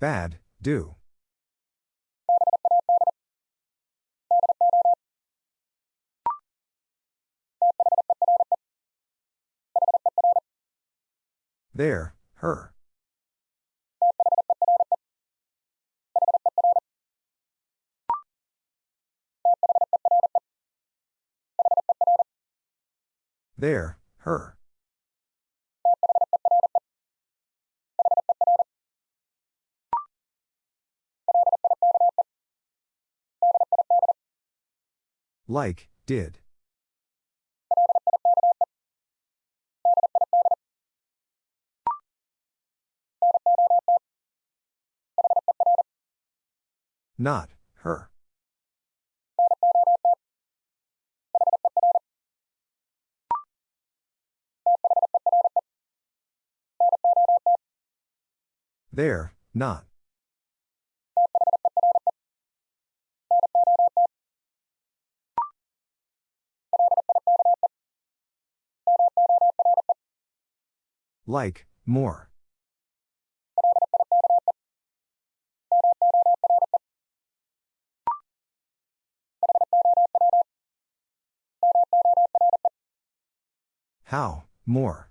bad, do. There, her. There, her. Like, did. Not, her. There, not. Like, more. How, more.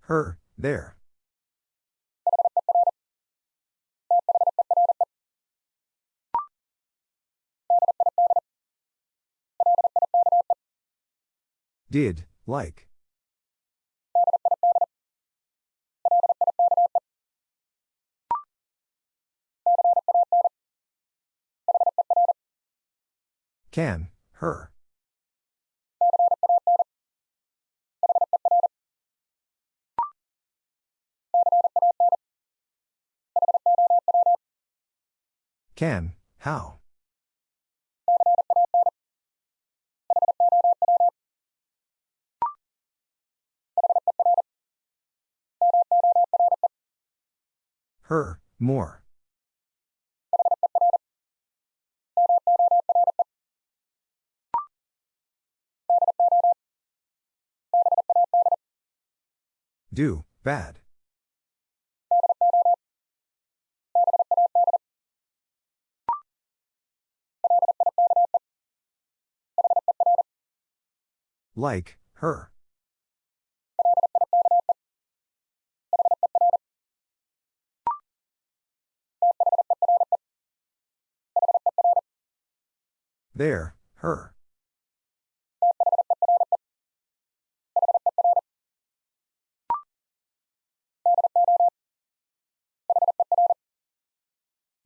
Her, there. Did, like. Can, her. Can, how. Her, more. Do, bad. Like, her. There, her.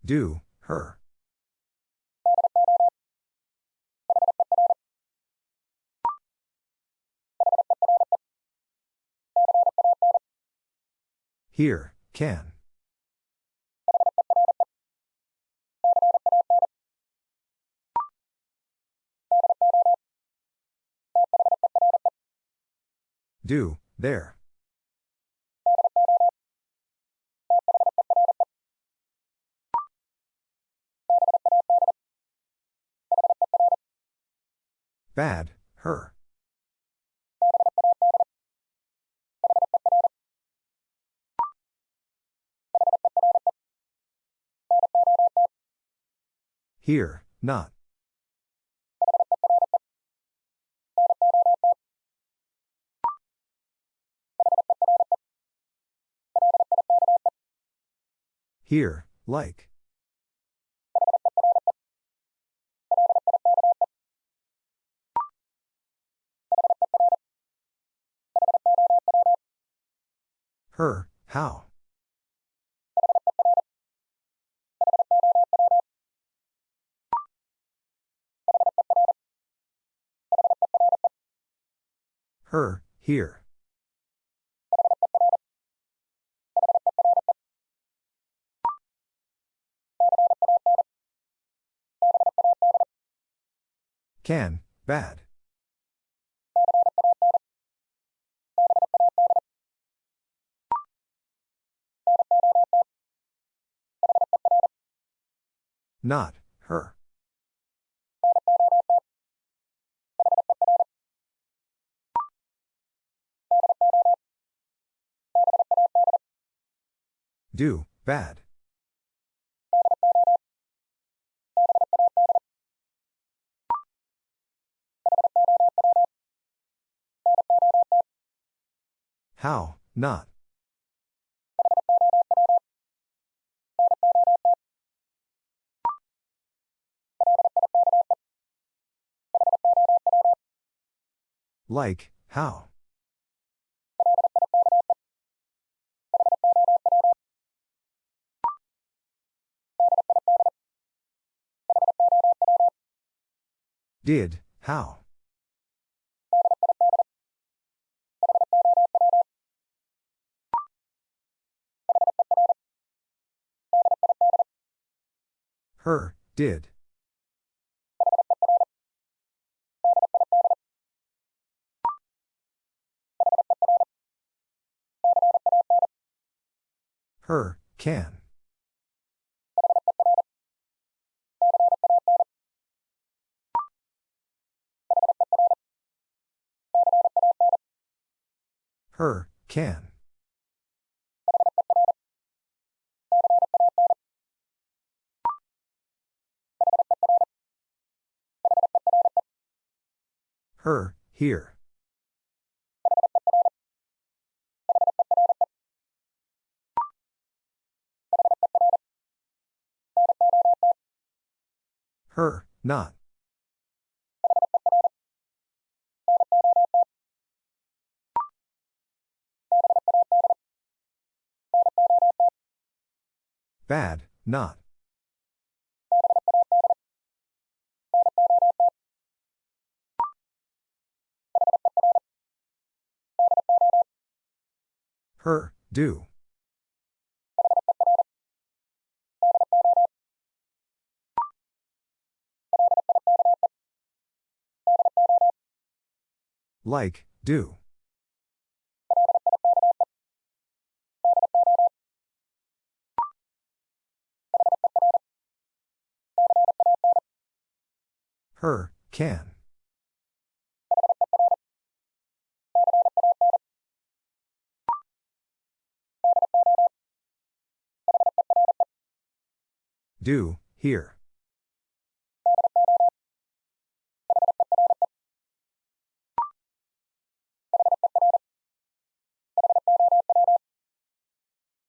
Do, her. Here, can. Do, there. Bad, her. Here, not. Here, like. Her, how. Her, here. Can, bad. Not, her. Do, bad. How, not. Like, how? Did, how? Her, did. Her, can. Her, can. Her, here. Her, not. Bad, not. Her, do. Like, do. Her, can. Do, here.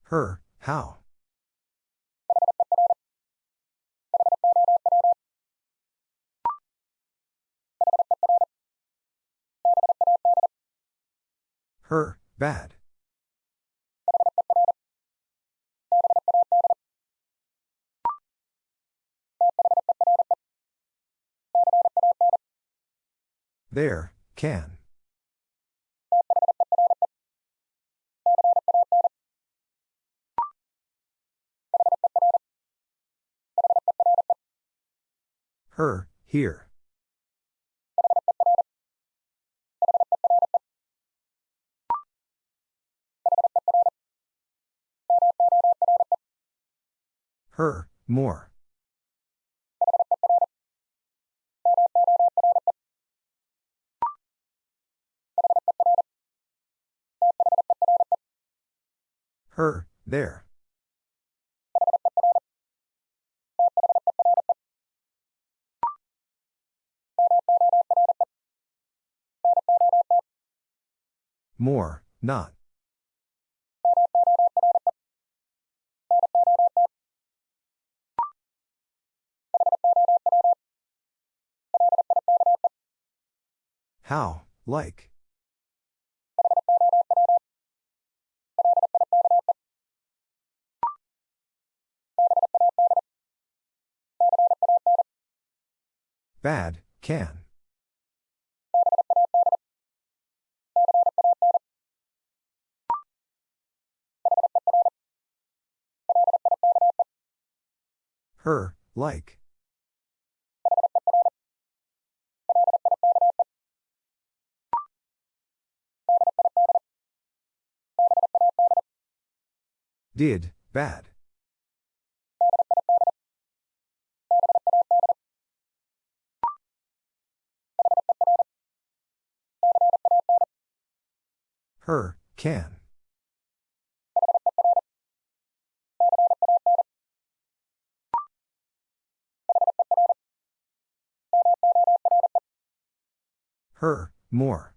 Her, how? Her, bad. There, can. Her, here. Her, more. Her, there. More, not. How, like. Bad, can. Her, like. Did, bad. Her, can. Her, more.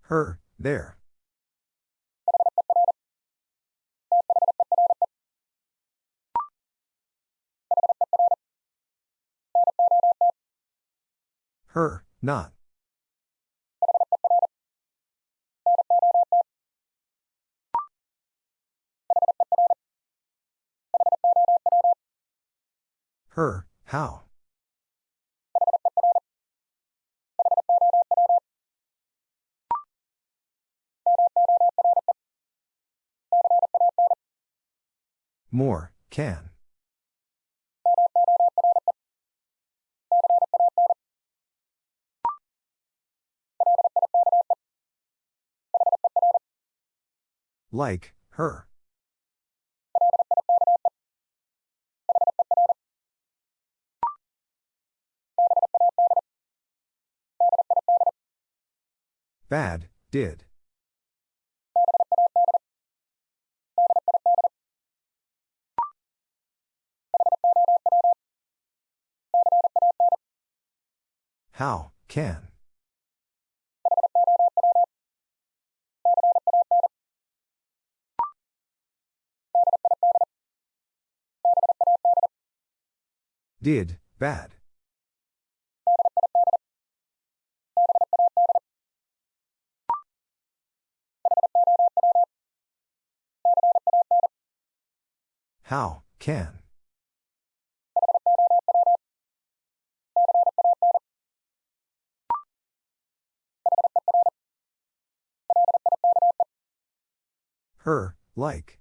Her, there. Her, not. Her, how? More, can. Like, her. Bad, did. How, can. Did, bad. How, can. Her, like.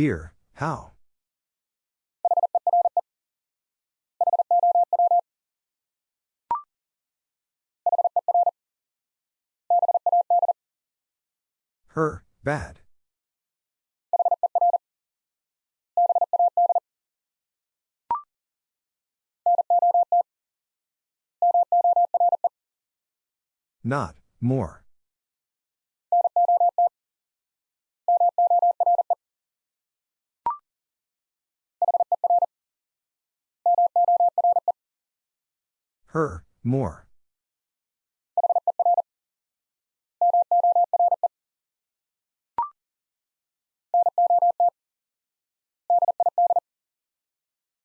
Here, how? Her, bad. Not, more. Her, more.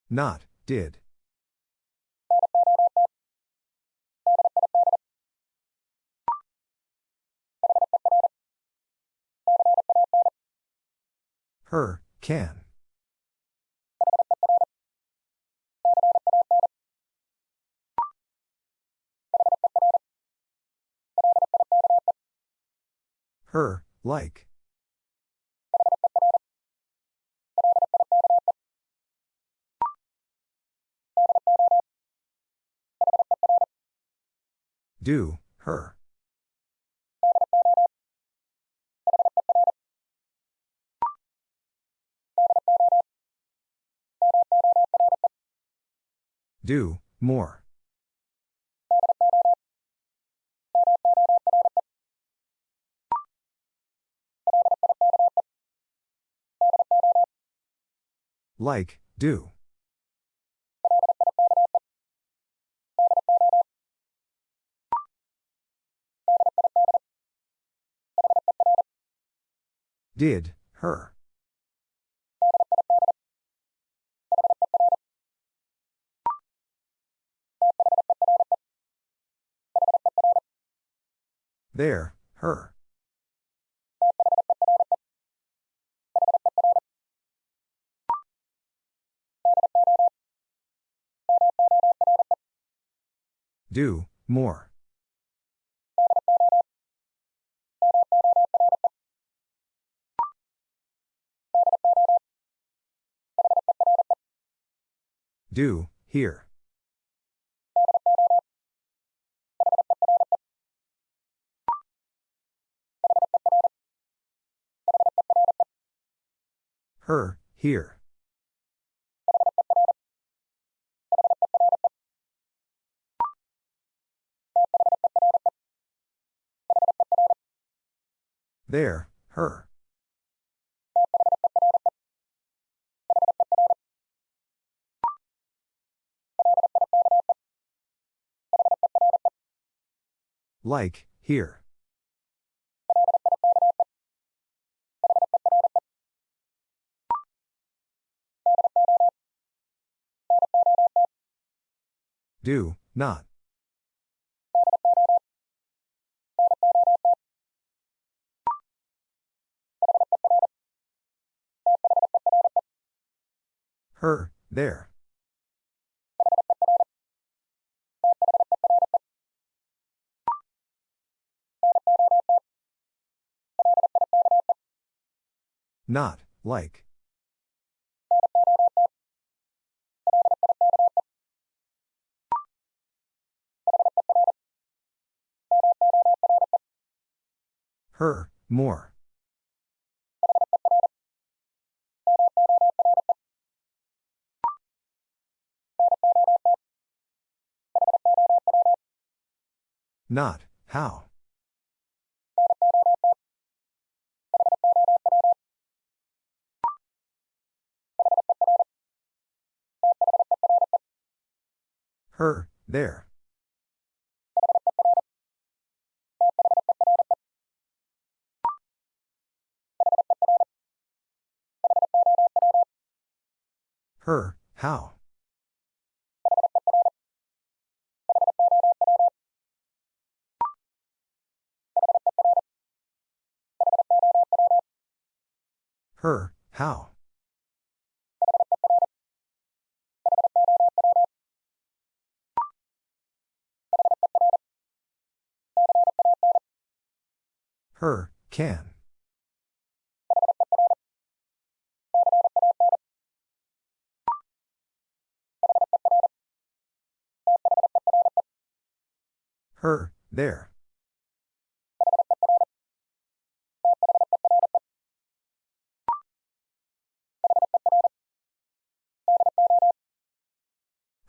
Not, did. Her, can. Her, like. Do, her. Do, more. Like, do. Did, her. There, her. Do, more. Do, here. Her, here. There, her. Like, here. Do, not. Her, there. Not, like. Her, more. Not, how. Her, there. Her, how. Her, how. Her, can. Her, there.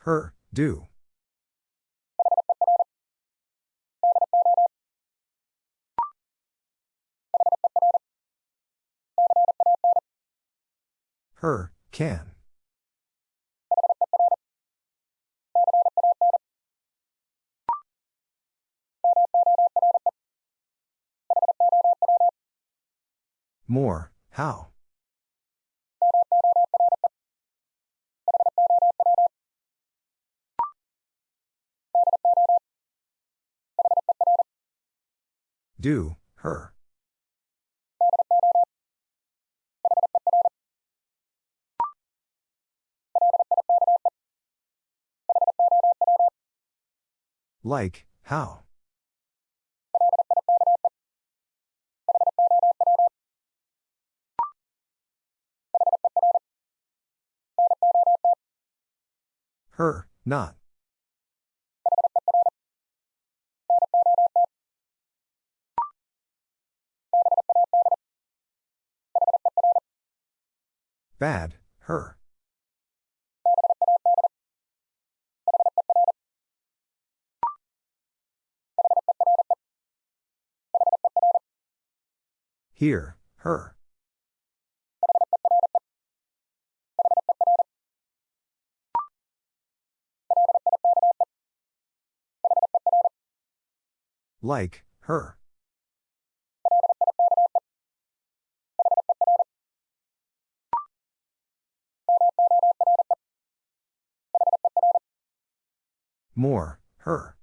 Her, do. Her, can. More, how. Do, her. Like, how. Her, not. Bad, her. Here, her. Like, her. More, her.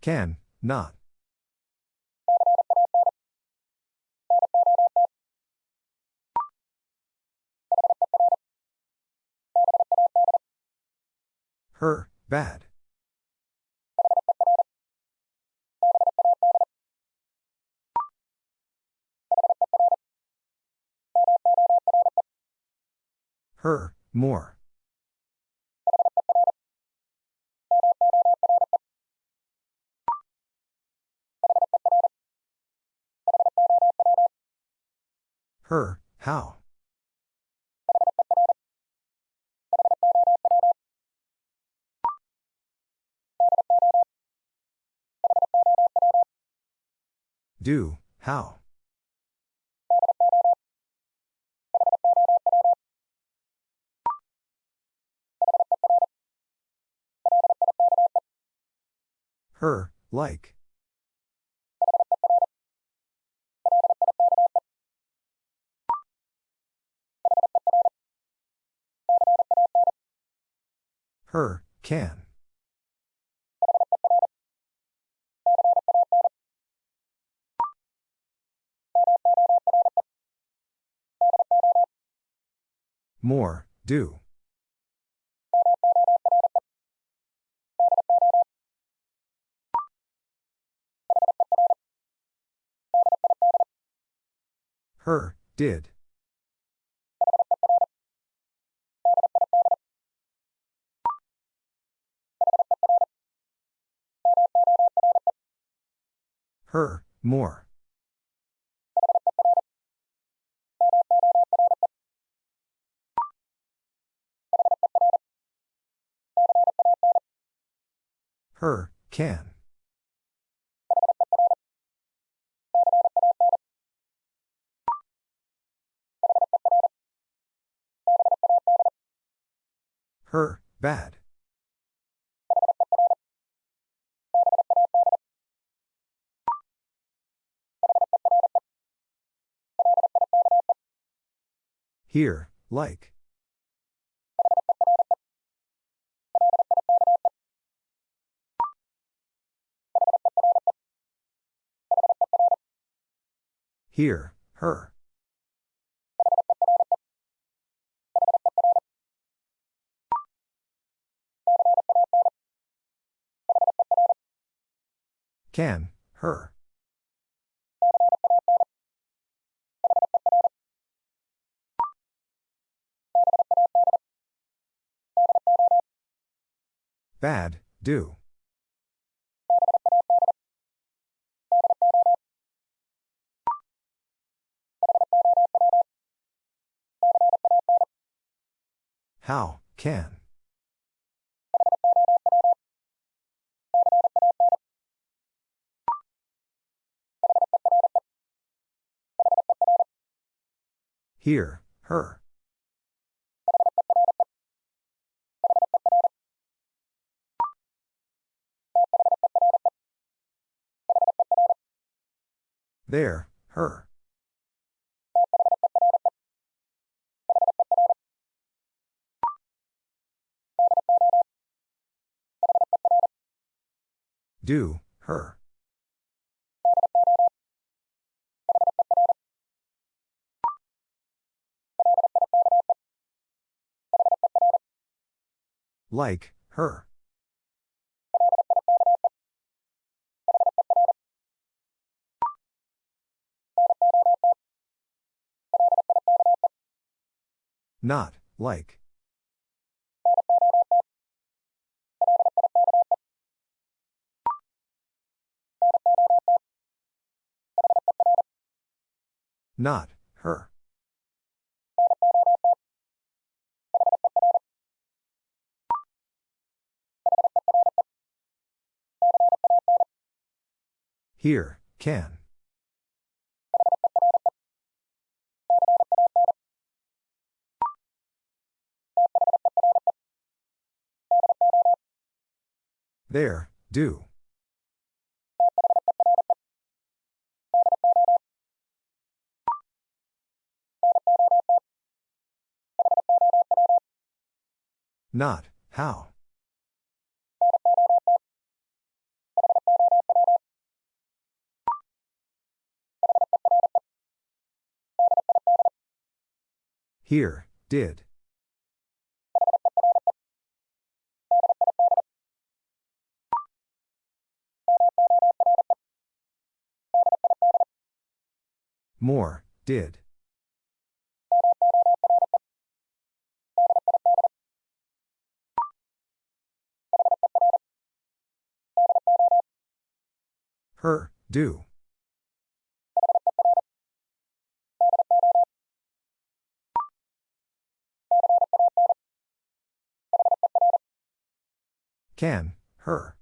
Can, not. Her, bad. Her, more. Her, how? Do, how? Her, like. Her, can. More, do. Her, did. Her, more. Her, can. Her, bad. Here, like. Here, her. Can, her. Bad, do. How, can. Here, her. There, her. Do, her. Like, her. Not, like. Not, her. Here, can. There, do. Not, how. Here, did. More, did. Her, do. Can, her.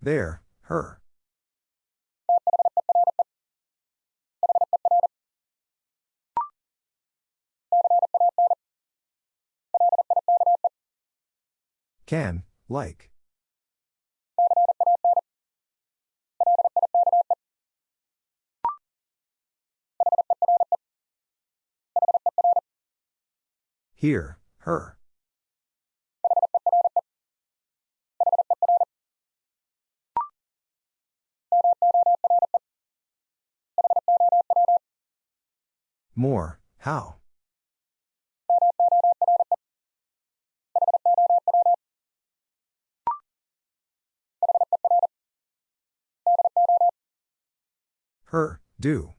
There, her. Can, like. Here, her. More, how? Her, do.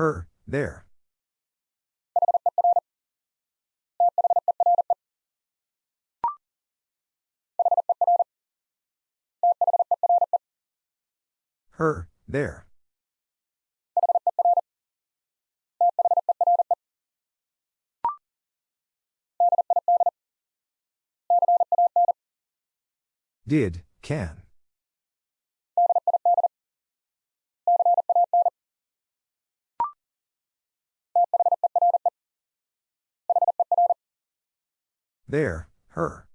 Her, there. Her, there. Did, can. There, her.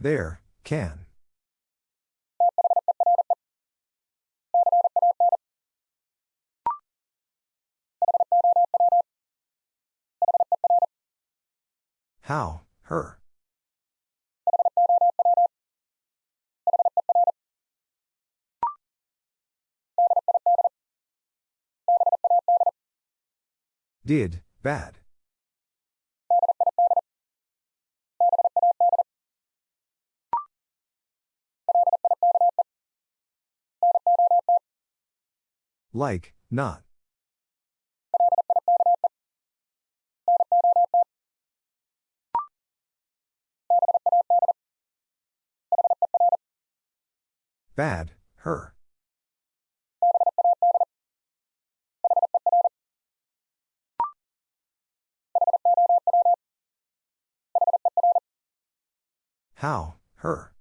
There, can. How, her. Did, bad. Like, not. Bad, her. How, her.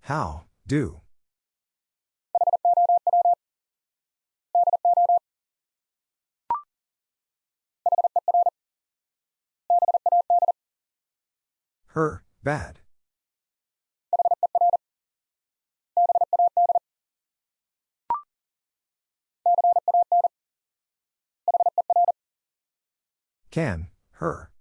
How, do. Her, bad. Can, her.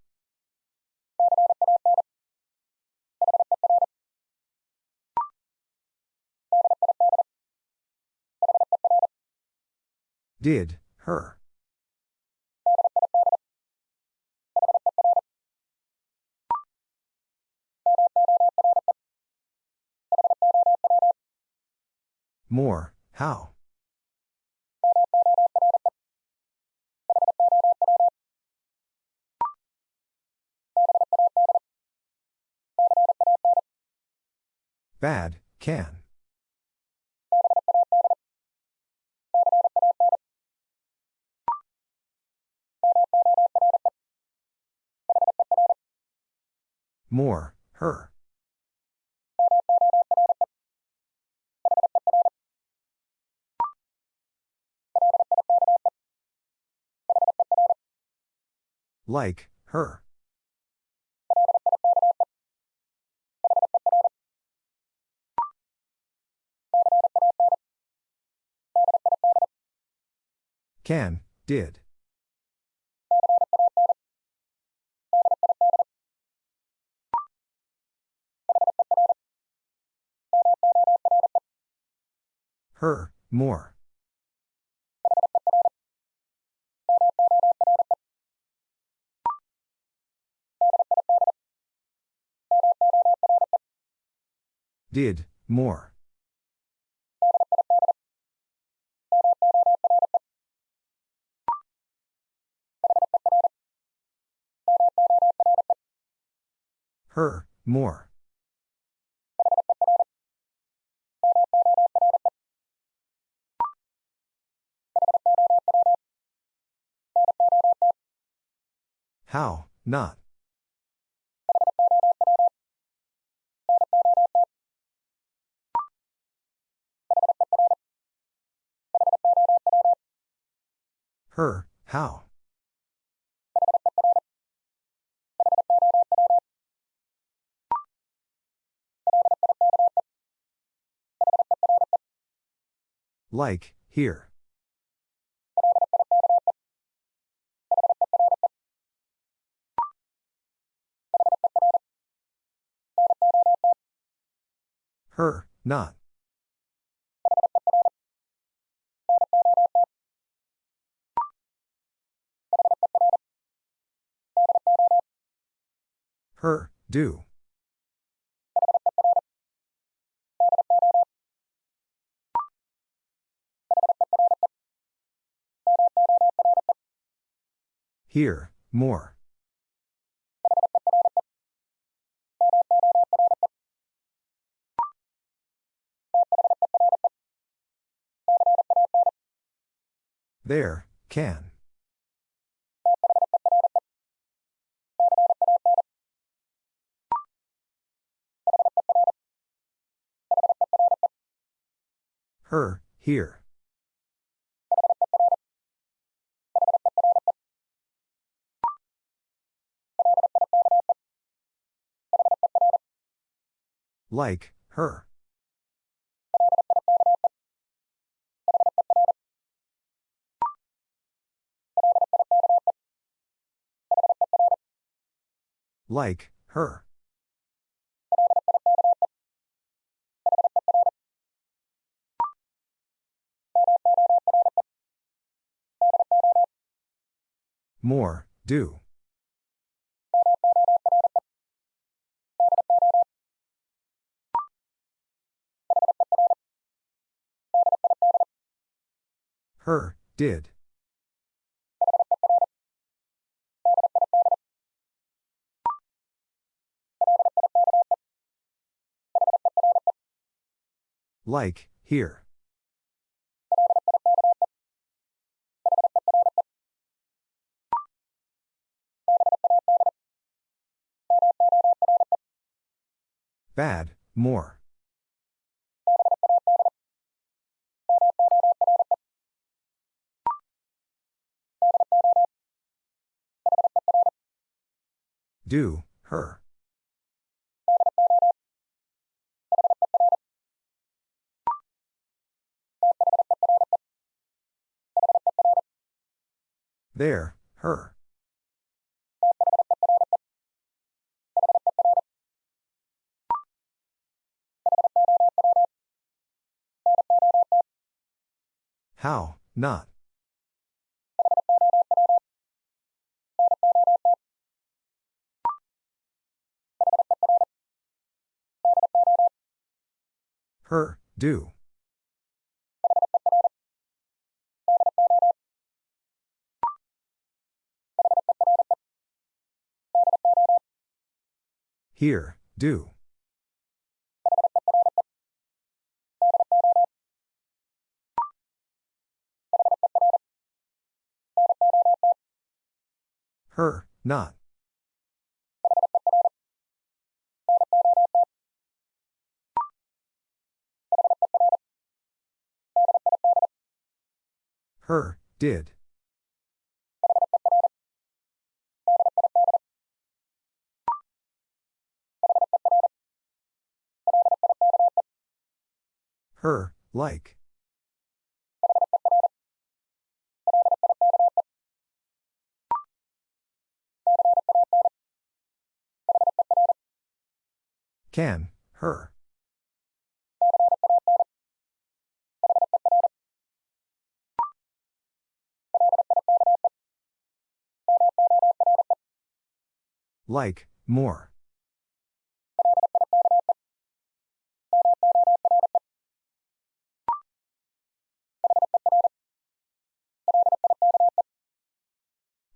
Did, her. More, how? Bad, can. More, her. Like, her. Can, did. Her, more. Did, more. Her, more. How, not. Her, how. Like, here. Her, not. Her, do. Here, more. There, can. Her, here. Like, her. Like, her. More, do. Her, did. Like, here. Bad, more. Do, her. There, her. How, not. Her, do. Here, do. Her, not. Her, did. Her, like. Can, her. Like, more.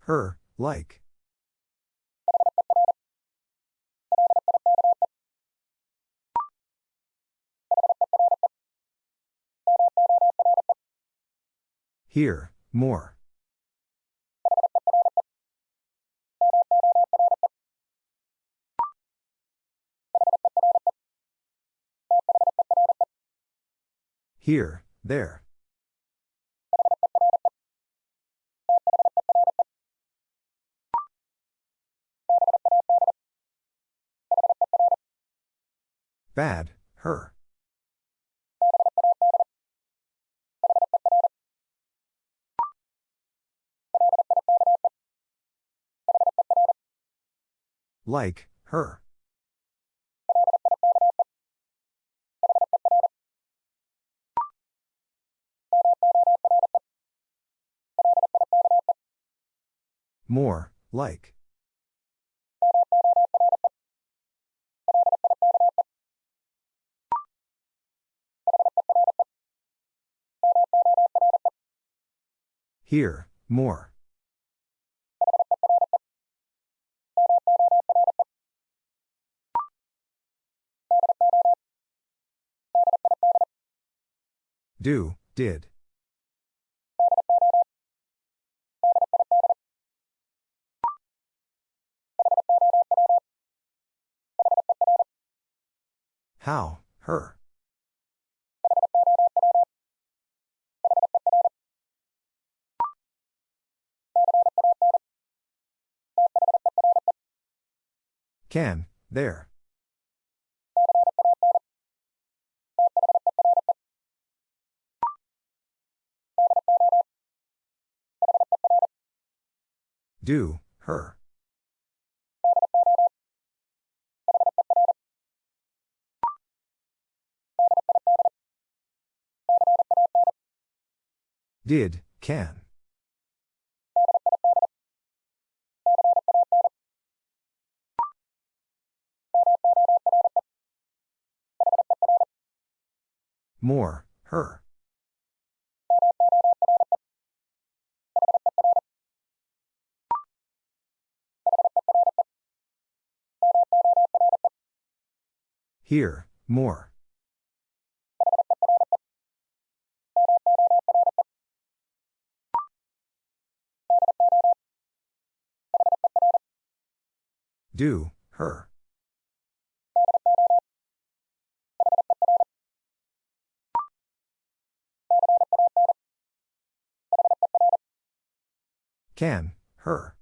Her, like. Here, more. Here, there. Bad, her. Like, her. More, like. Here, more. Do, did. How, her. Can, there. Do, her. Did, can. More, her. Here, more. Do, her. Can, her.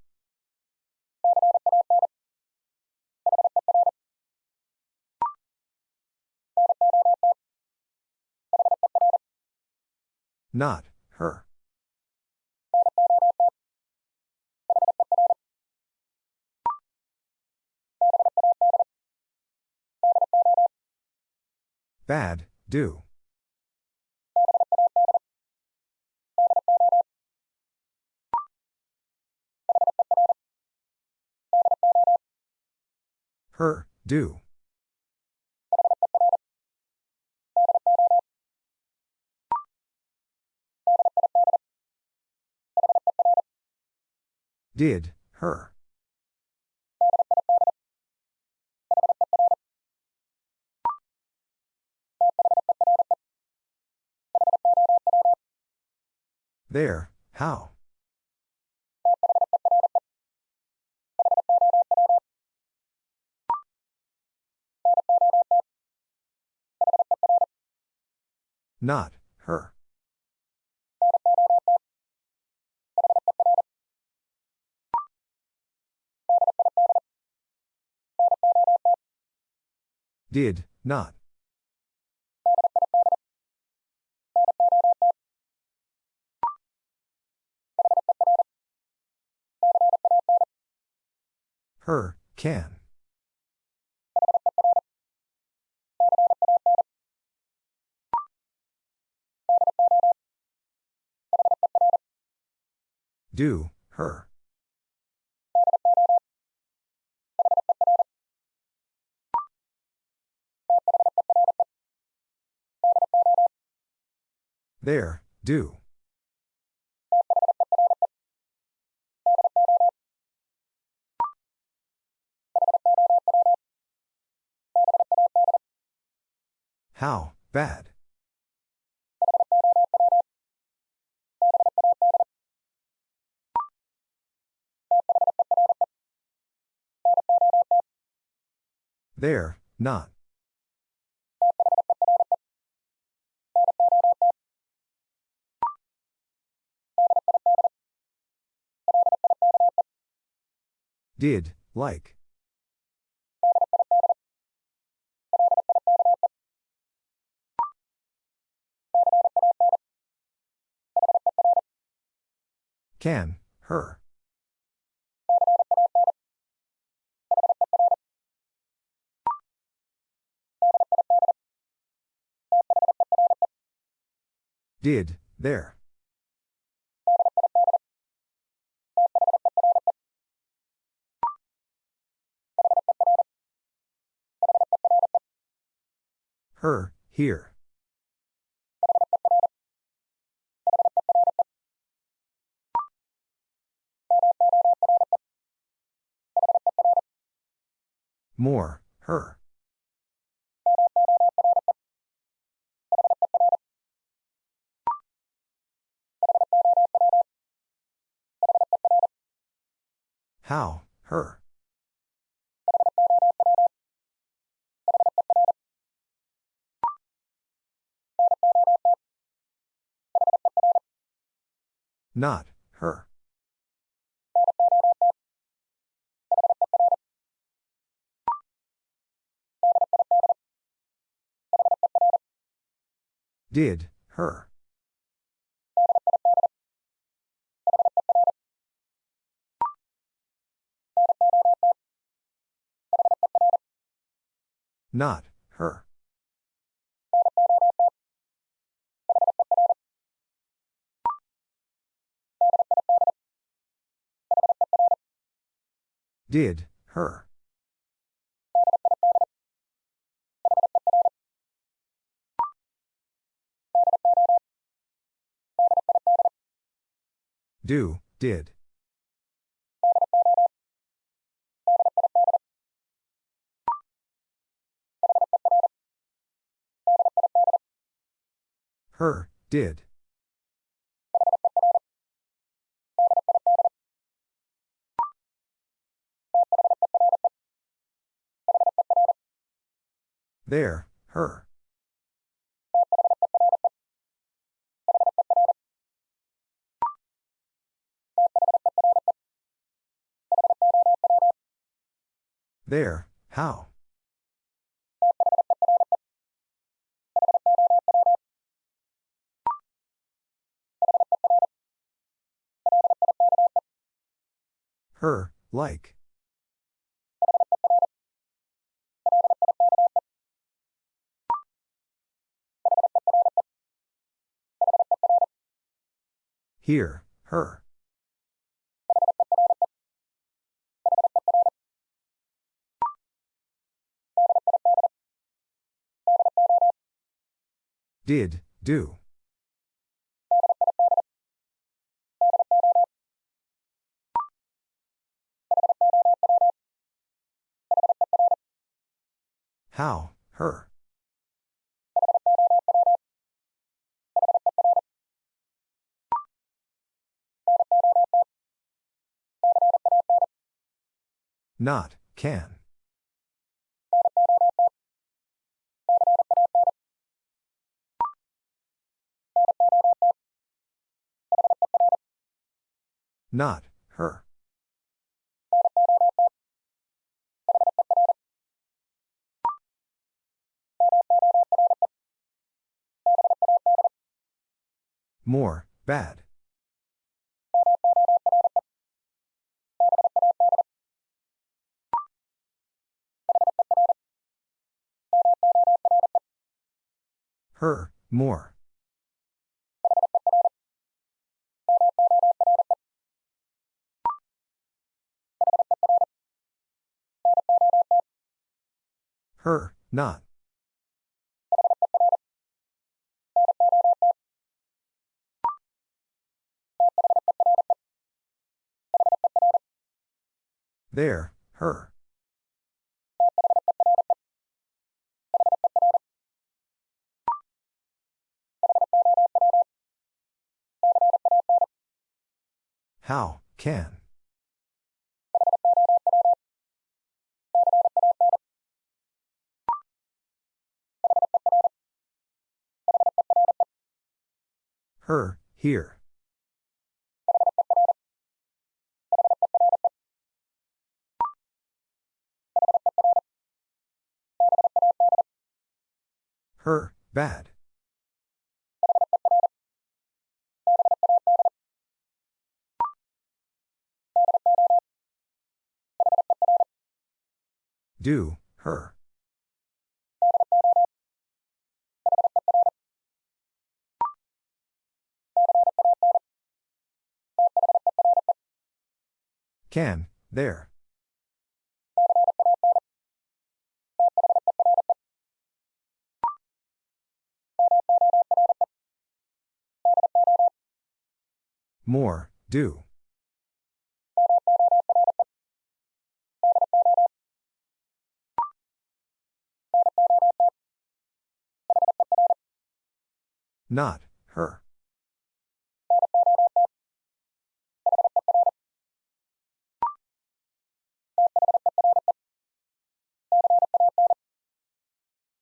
Not, her. Bad, do. Her, do. Did, her. There, how? Not, her. Did, not. Her, can. Do, her. There, do. How, bad. There, not. Did, like. Can, her. Did, there. Her, here. More, her. How, her. Not, her. Did, her. Not, her. Did, her. Do, did. Her, did. There, her. There, how? Her, like. Here, her. Did, do. How, her. Not, can. Not, her. More, bad. Her, more. Her, not. There, her. How, can. Her, here. Her, bad. Do, her. Can, there. More, do. Not, her.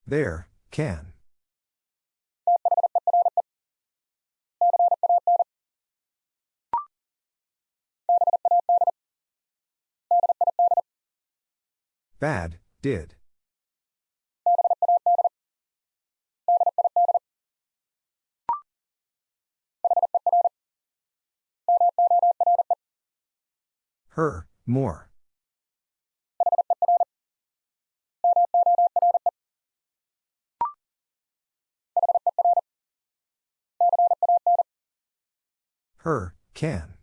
There, can. Bad, did. Her, more. Her, can.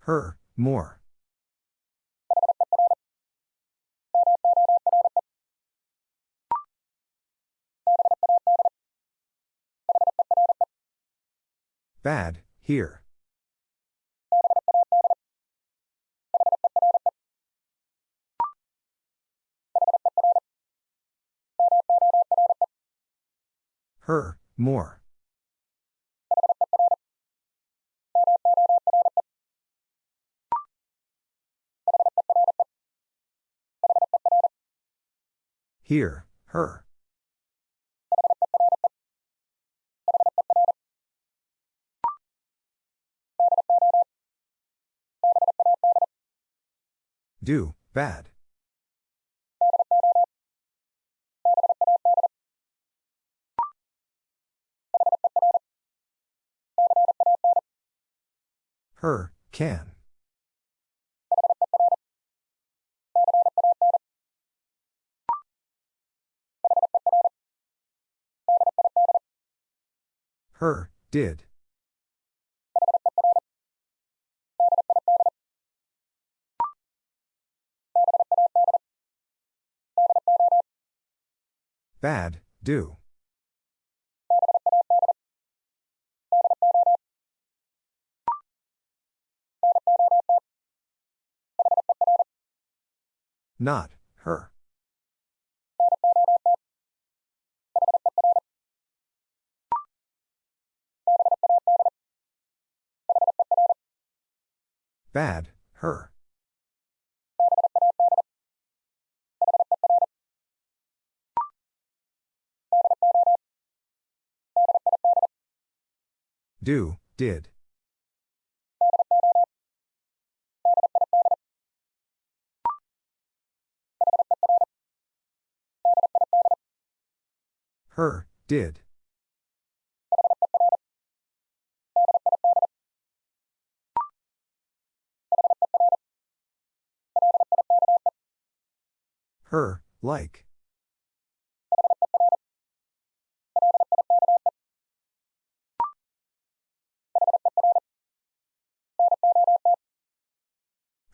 Her, more. Bad, here. Her, more. Here, her. Do, bad. Her, can. Her, did. Bad, do. Not, her. Bad, her. Do, did. Her, did. Her, like.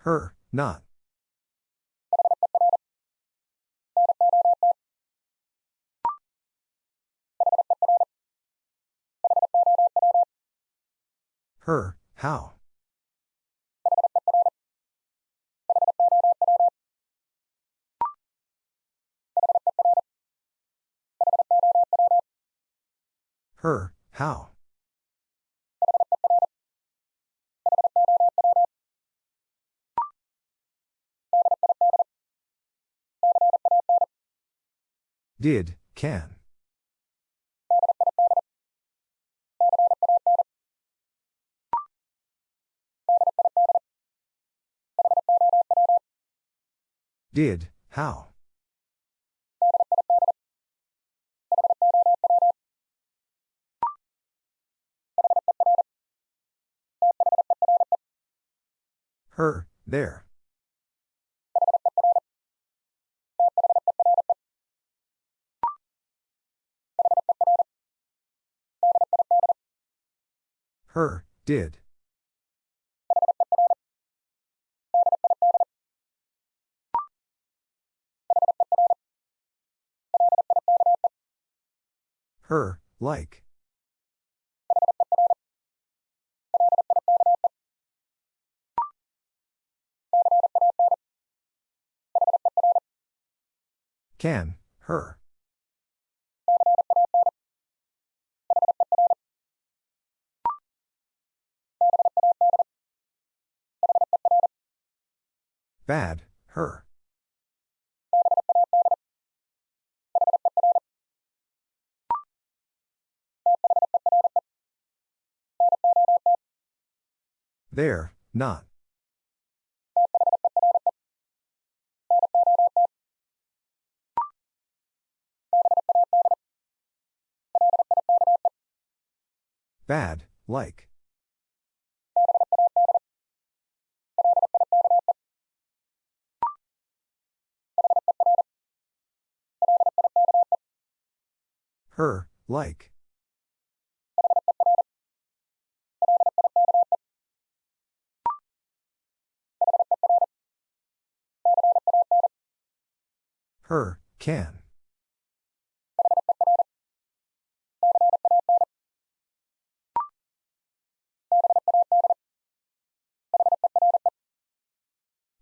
Her, not. Her, how? Her, how? Did, can. Did, how. Her, there. Her, did. Her, like. Can, her. Bad, her. There, not. Bad, like. Her, like. Her, can.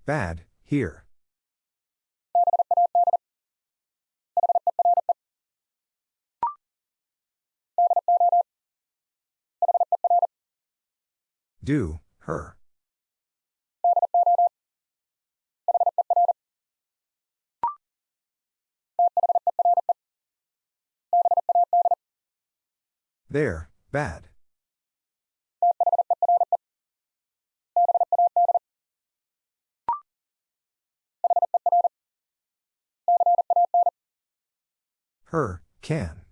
Bad, here. Do, her. There, bad. Her, can.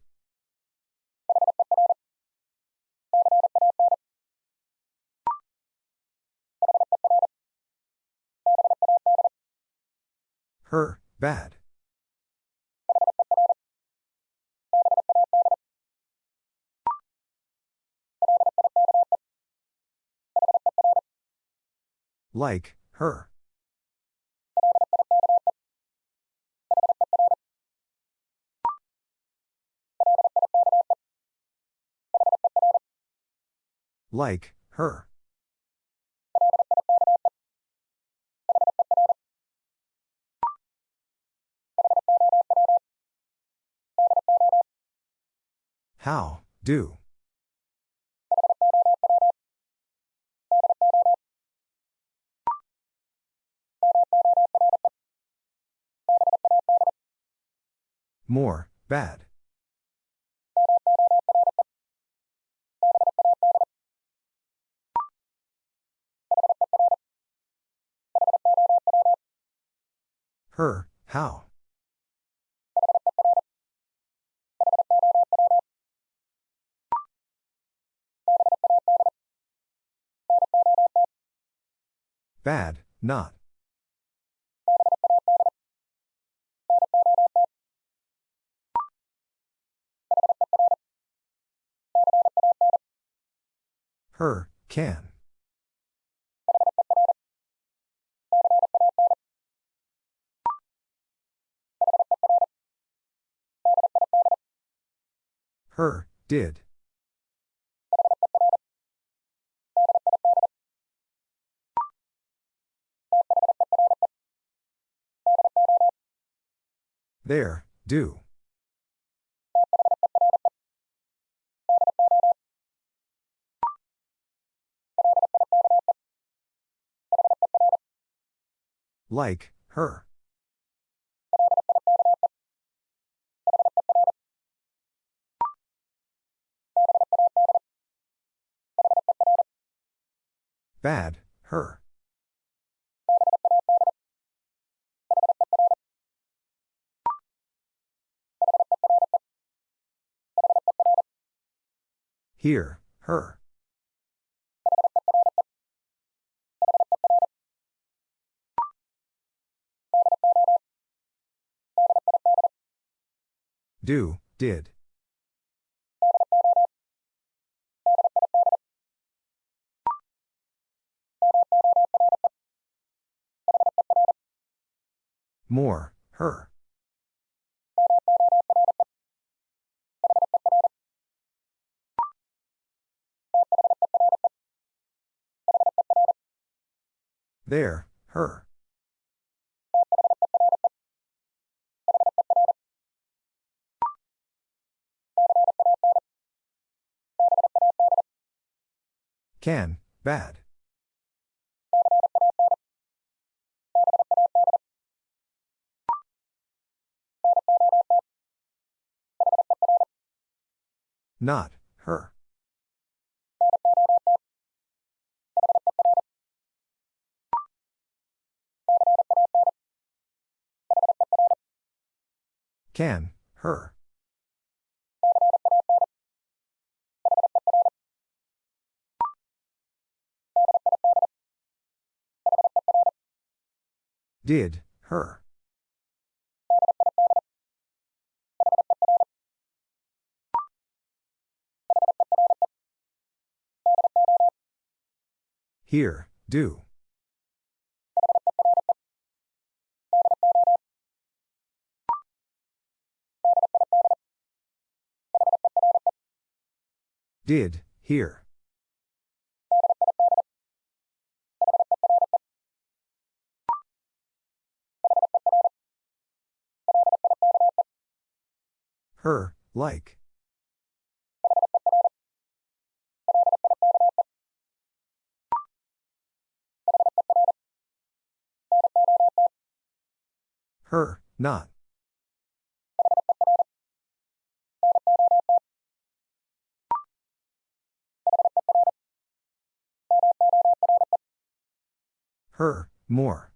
Her, bad. Like, her. Like, her. How, do. More, bad. Her, how. Bad, not. Her, can. Her, did. There, do. Like, her. Bad, her. Here, her. Do, did. More, her. There, her. Can, bad. Not, her. Can, her. Did, her. Here, do. Did, here. Her, like. Her, not. Her, more.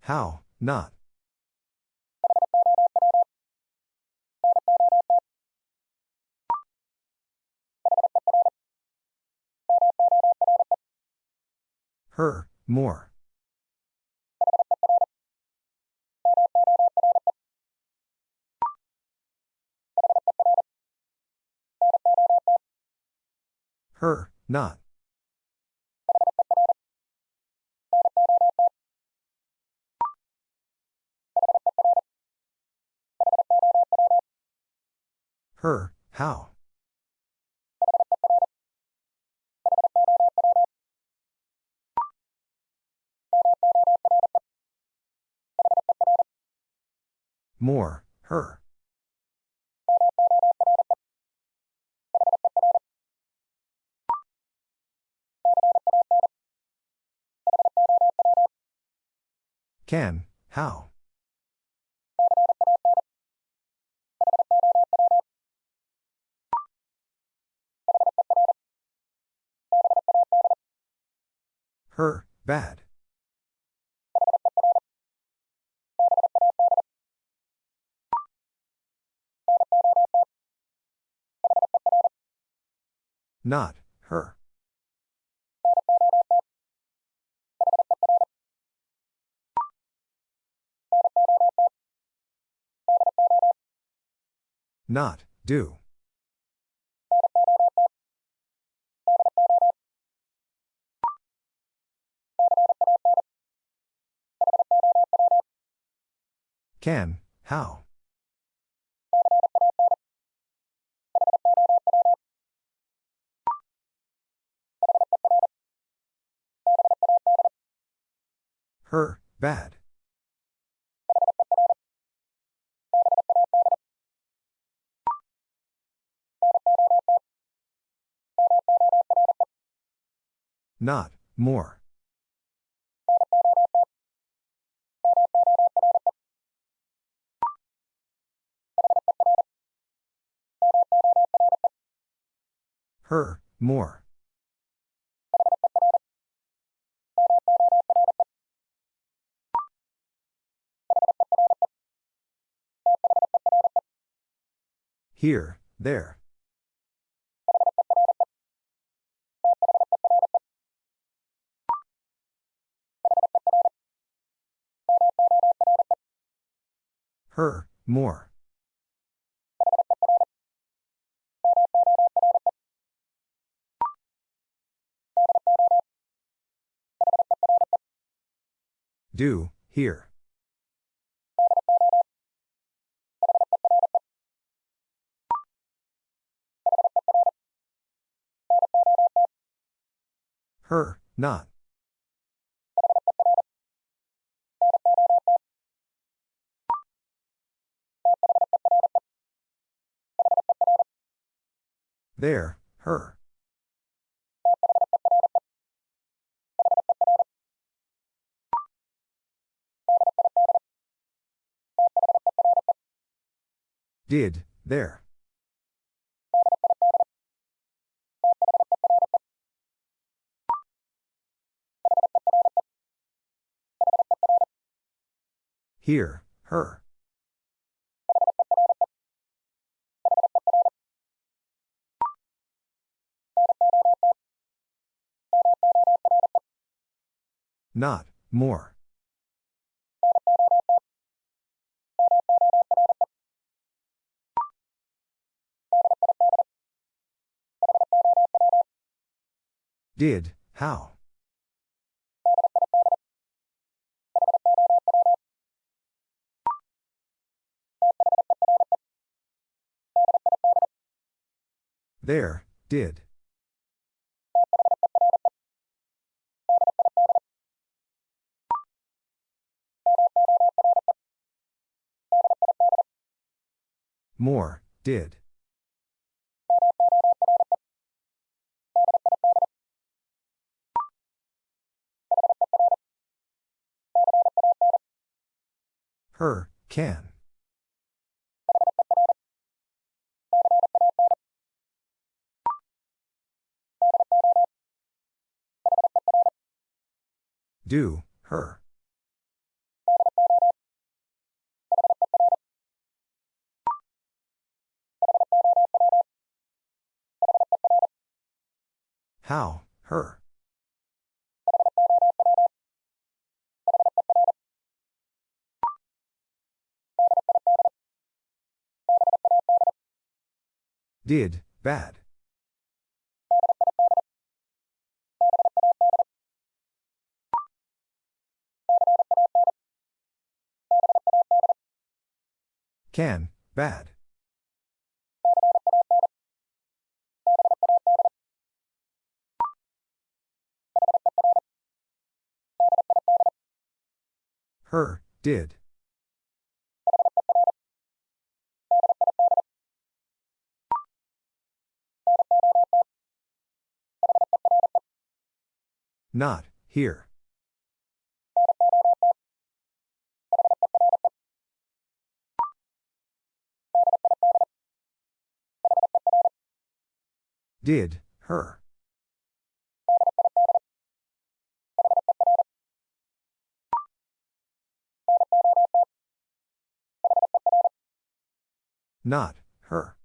How, not. Her, more. Her, not. Her, how? More, her. Can, how? Her, bad. Not, her. Not, do. Can, how? Her, bad. Not, more. Her, more. Here, there. Her, more. Do, here. Her, not. There, her. Did, there. Here, her. Not, more. Did, how? There, did. More, did. Her, can. Do, her. How, her. Did, bad. Can, bad. Her, did. Not, here. Did, her. Not, her.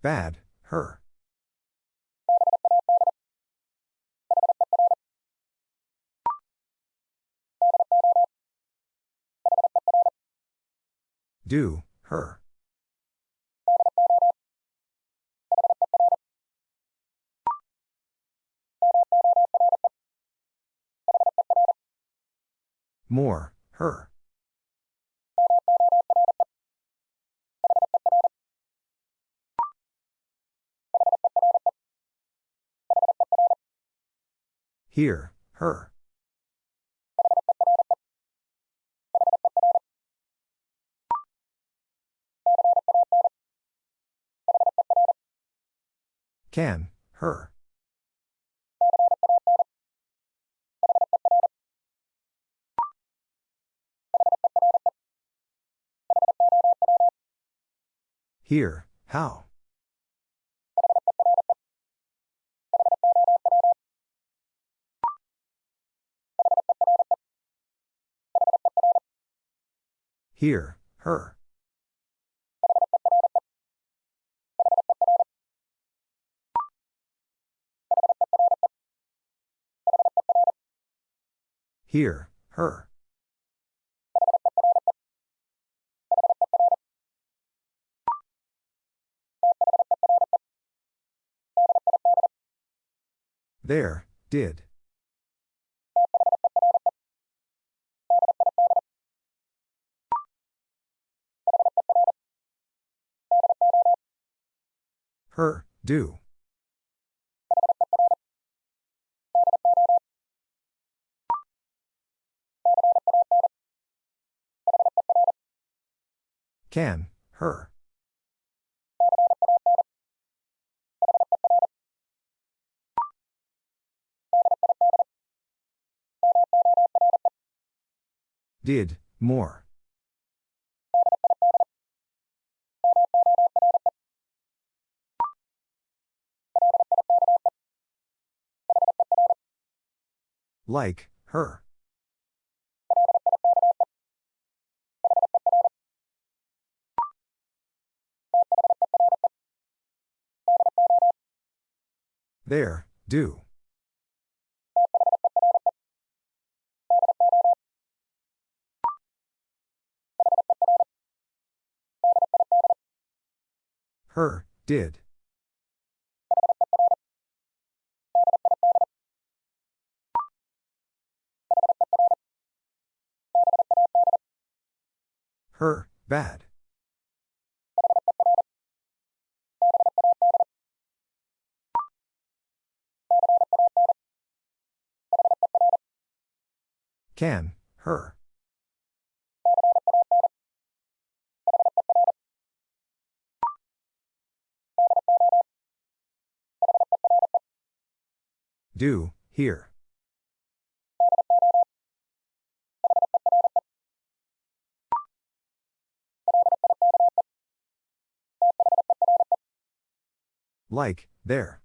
Bad, her. Do, her. More, her. Here, her. Can, her. Here, how? Here, her. Here, her. There, did. Her, do. Can, her. Did, more. Like, her. There, do. Her, did. Her, bad. Can, her. Do, here. Like, there.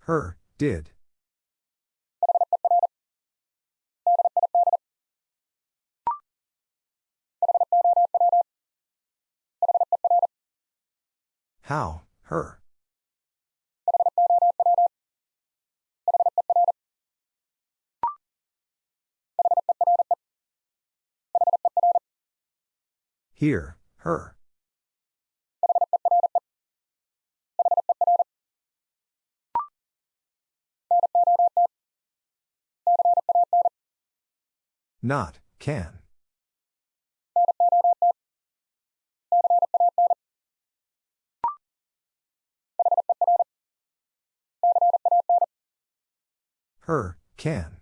Her, did. How, her. Here, her. Not, can. Her, can.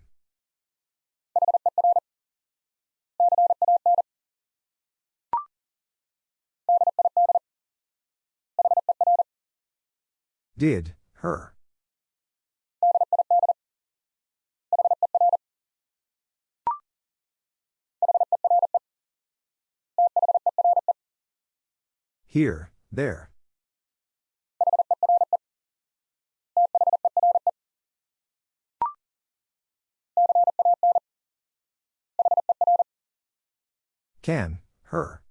Did, her. Here, there. Can, her.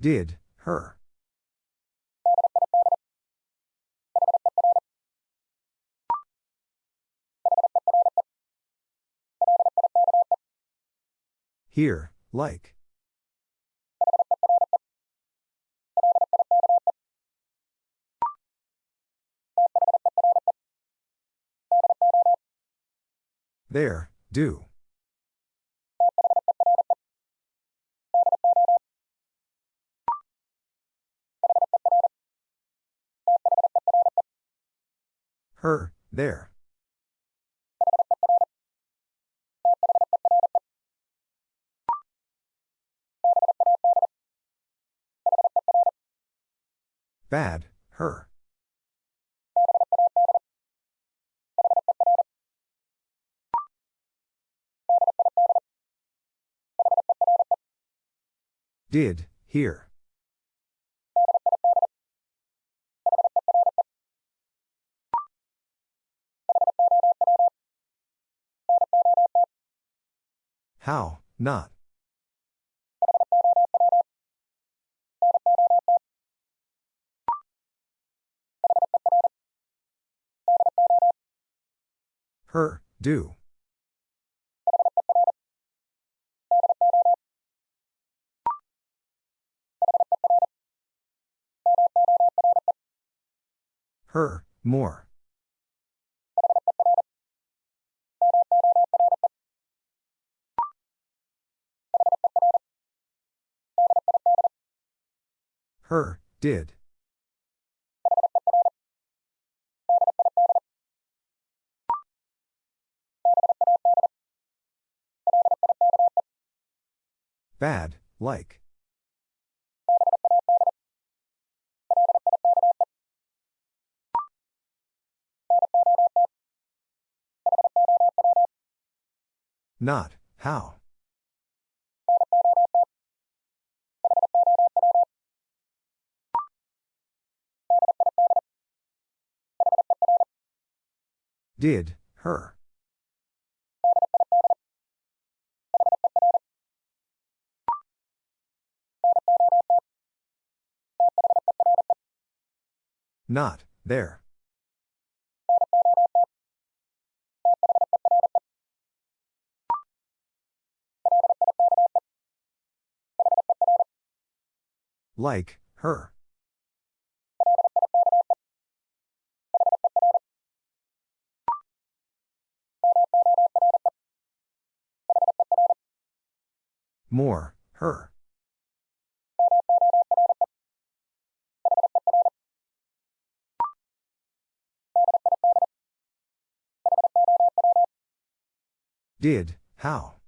Did, her. Here, like. There, do. Her, there. Bad, her. Did, here. How, not. Her, do. Her, more. Her, did. Bad, like. Not, how. Did, her. Not, there. Like, her. More, her. Did, how.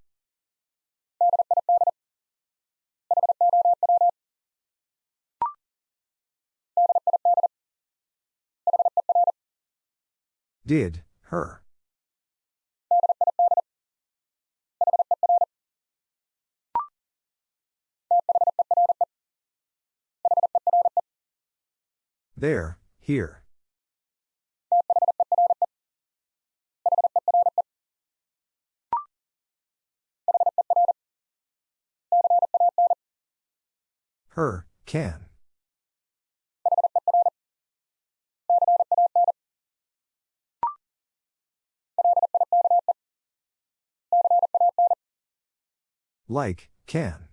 Did, her. There, here. Her, can. Like, can.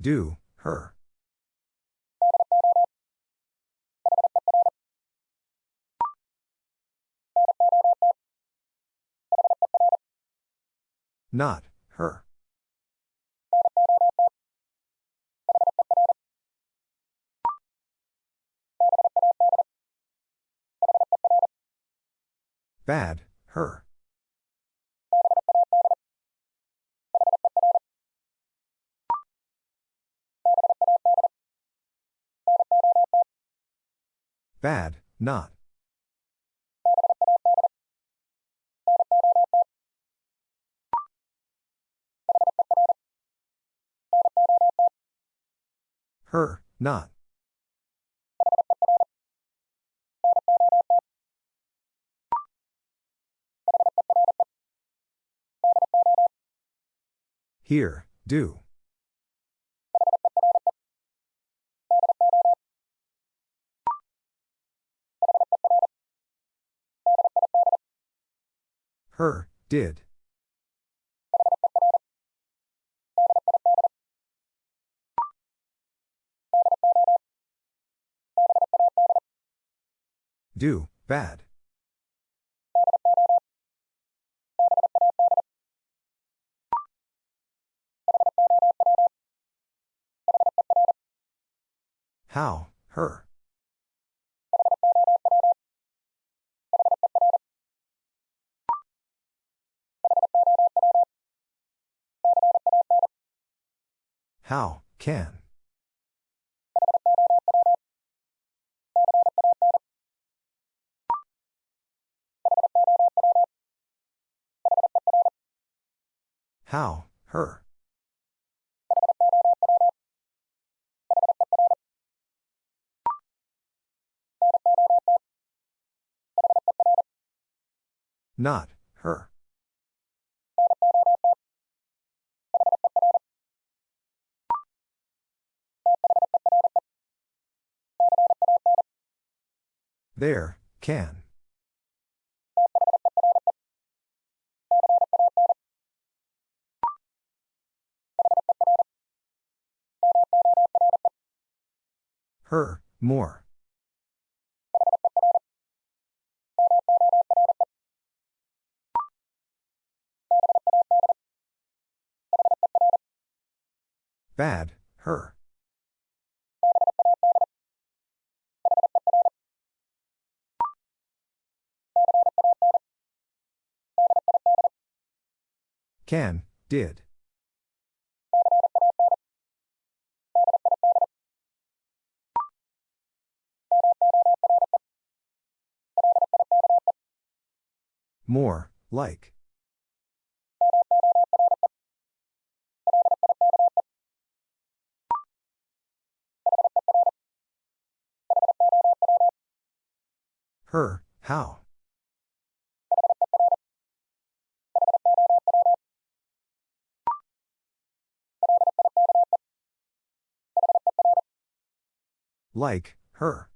Do, her. Not, her. Bad, her. Bad, not. Her, not. Here, do. Her, did. Do, bad. How, her. How, can. How, her. Not, her. There, can. Her, more. Bad, her. Can, did. More, like. Her, how. Like, her.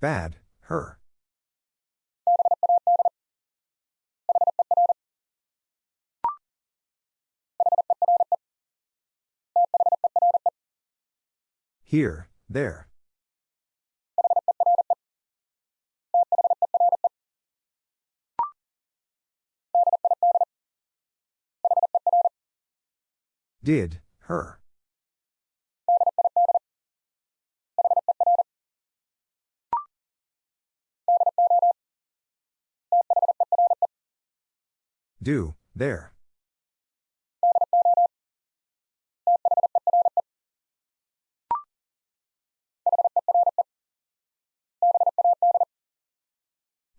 Bad, her. Here, there. Did, her. Do, there.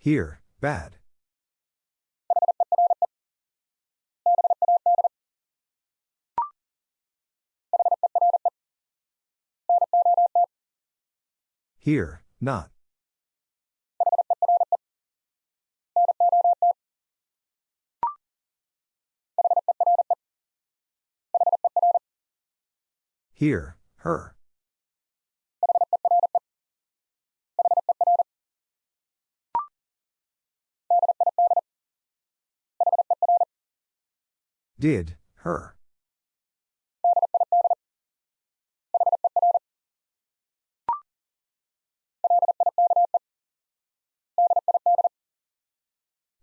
Here, bad. Here, not. Here, her. Did, her.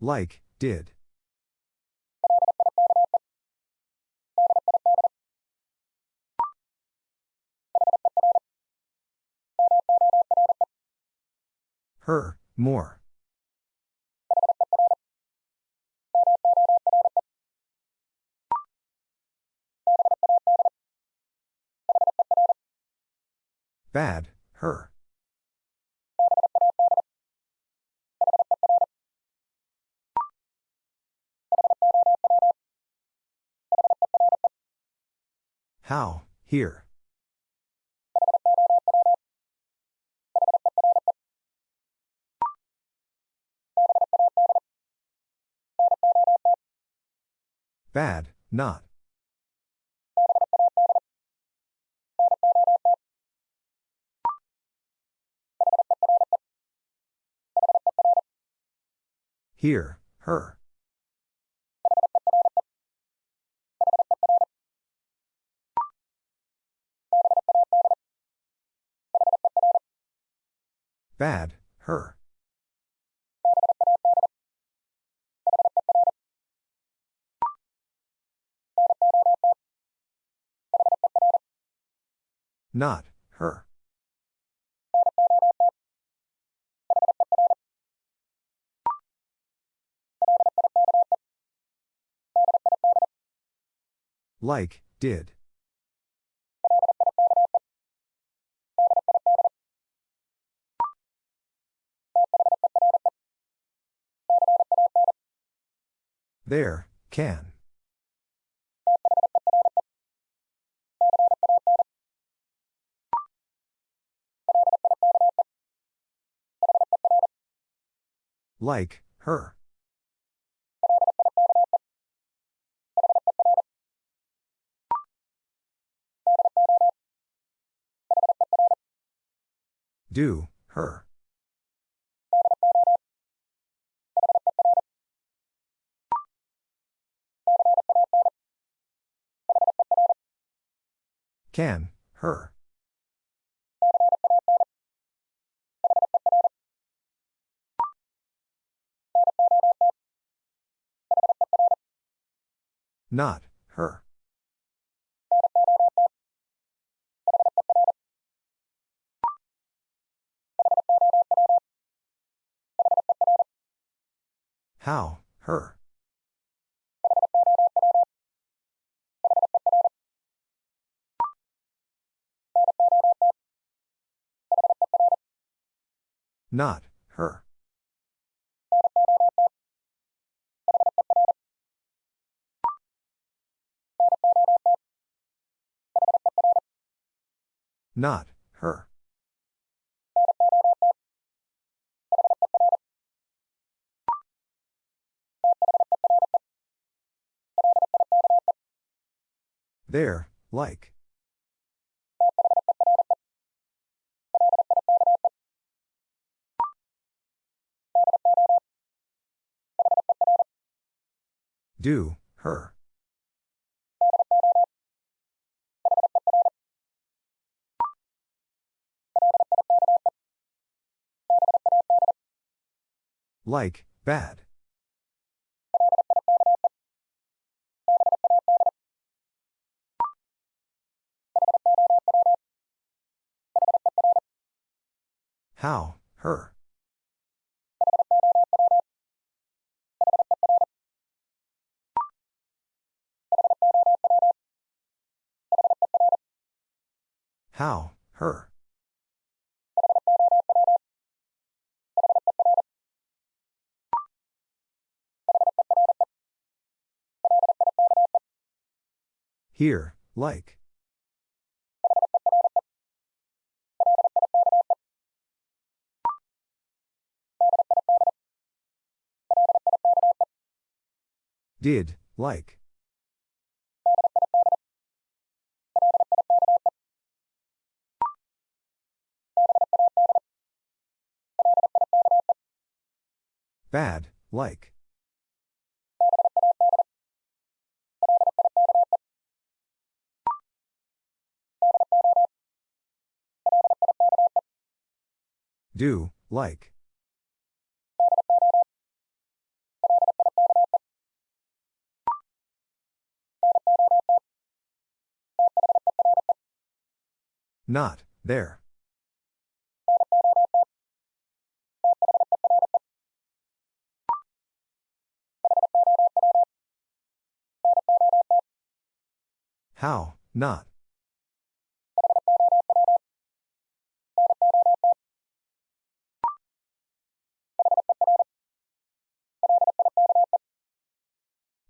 Like, did. Her, more. Bad, her. How, here. Bad, not. Here, her. Bad, her. Not, her. Like, did. There, can. Like, her. Do, her. Can, her. Not, How, her. Not, her. Not, There, like. Do, her. Like, bad. How, her. How, her. Here, like. Did, like. Bad, like. Do, like. Not, there. How, not.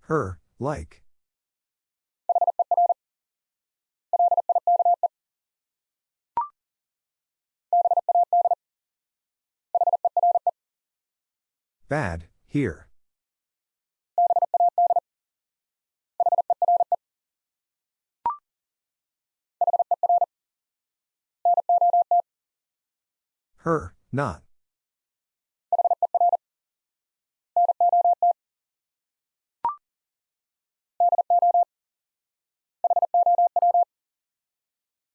Her, like. Bad, here. Her, not.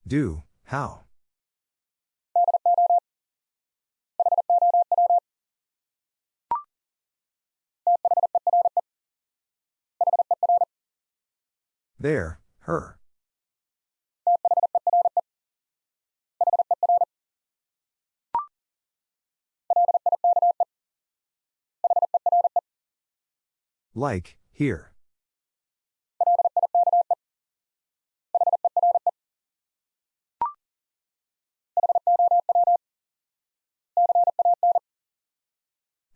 Do, how? There, her. Like, here.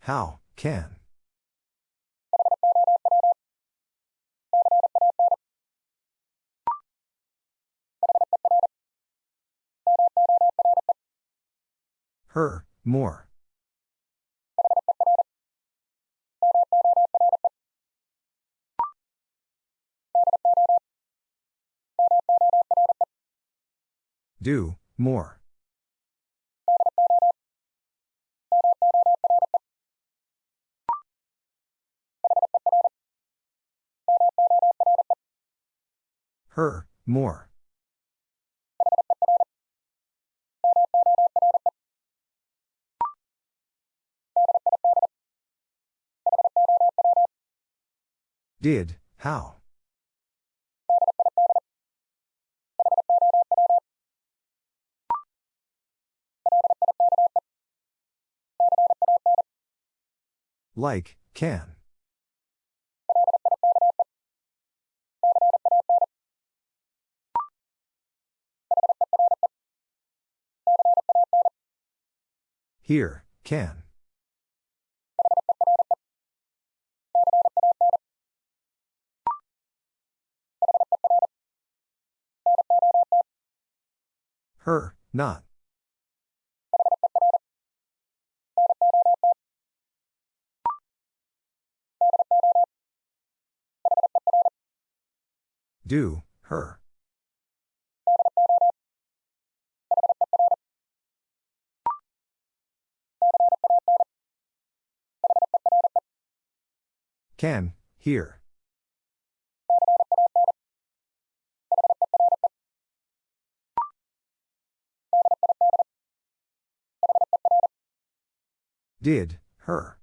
How, can. Her, more. Do, more. Her, more. Did, how. Like, can. Here, can. Her, not. Do, her. Can, here. Did, her.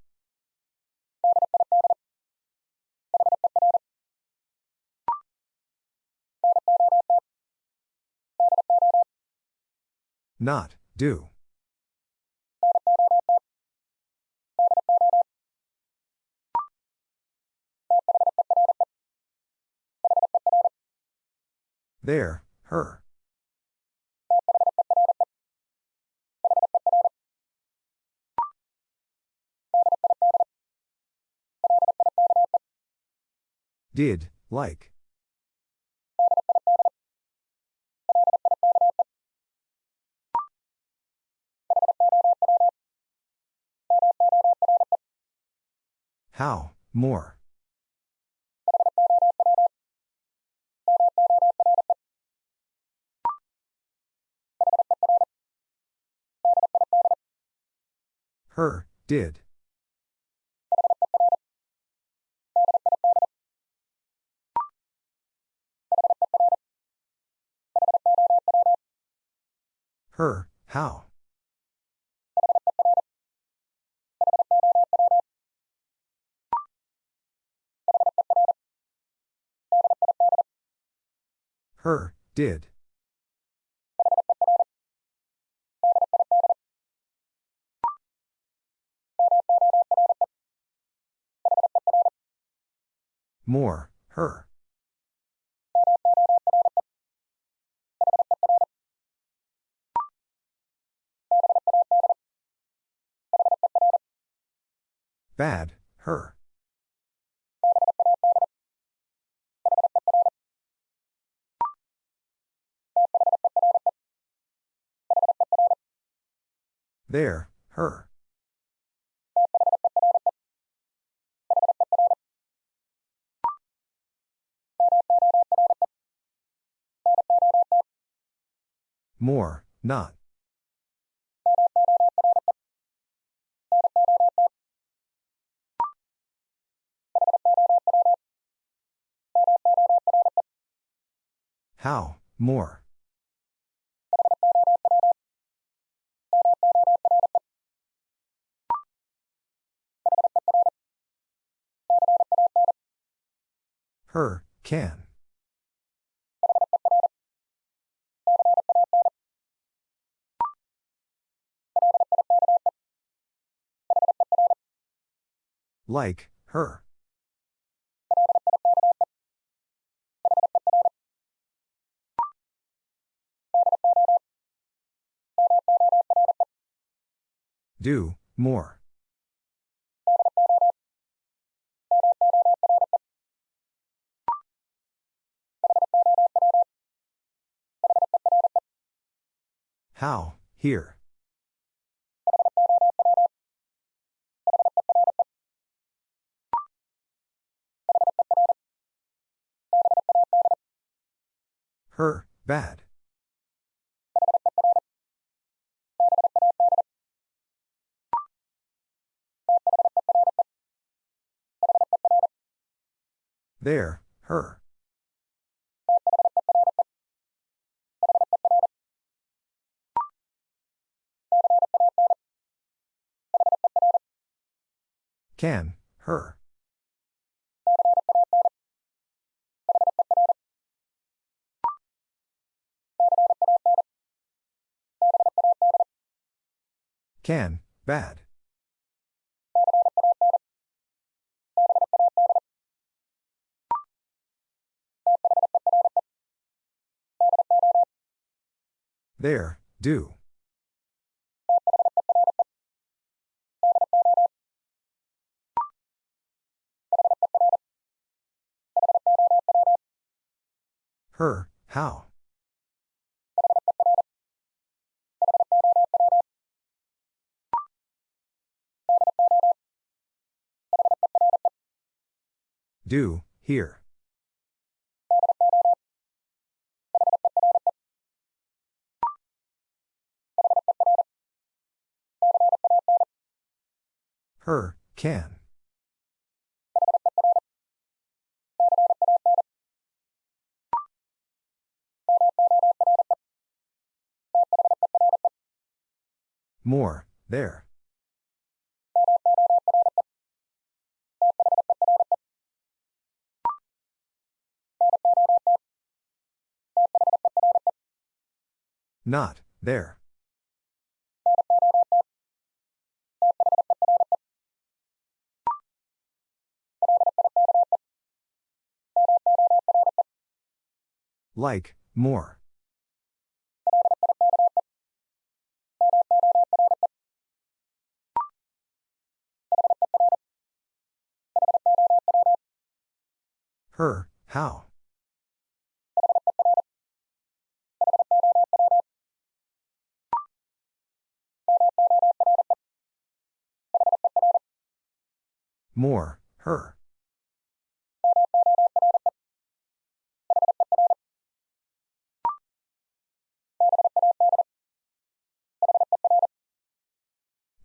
Not, do. There, her. Did, like. How, more. Her, did. Her, how. Her, did. More, her. Bad, her. There, her. More, not. How, more. Her, can. Like, her. Do, more. How, here. Her, bad. There, her. Can, her. Can, bad. There, do. Her, how. Do, here. Her, can. More, there. Not, there. Like, more. Her, how. More, her.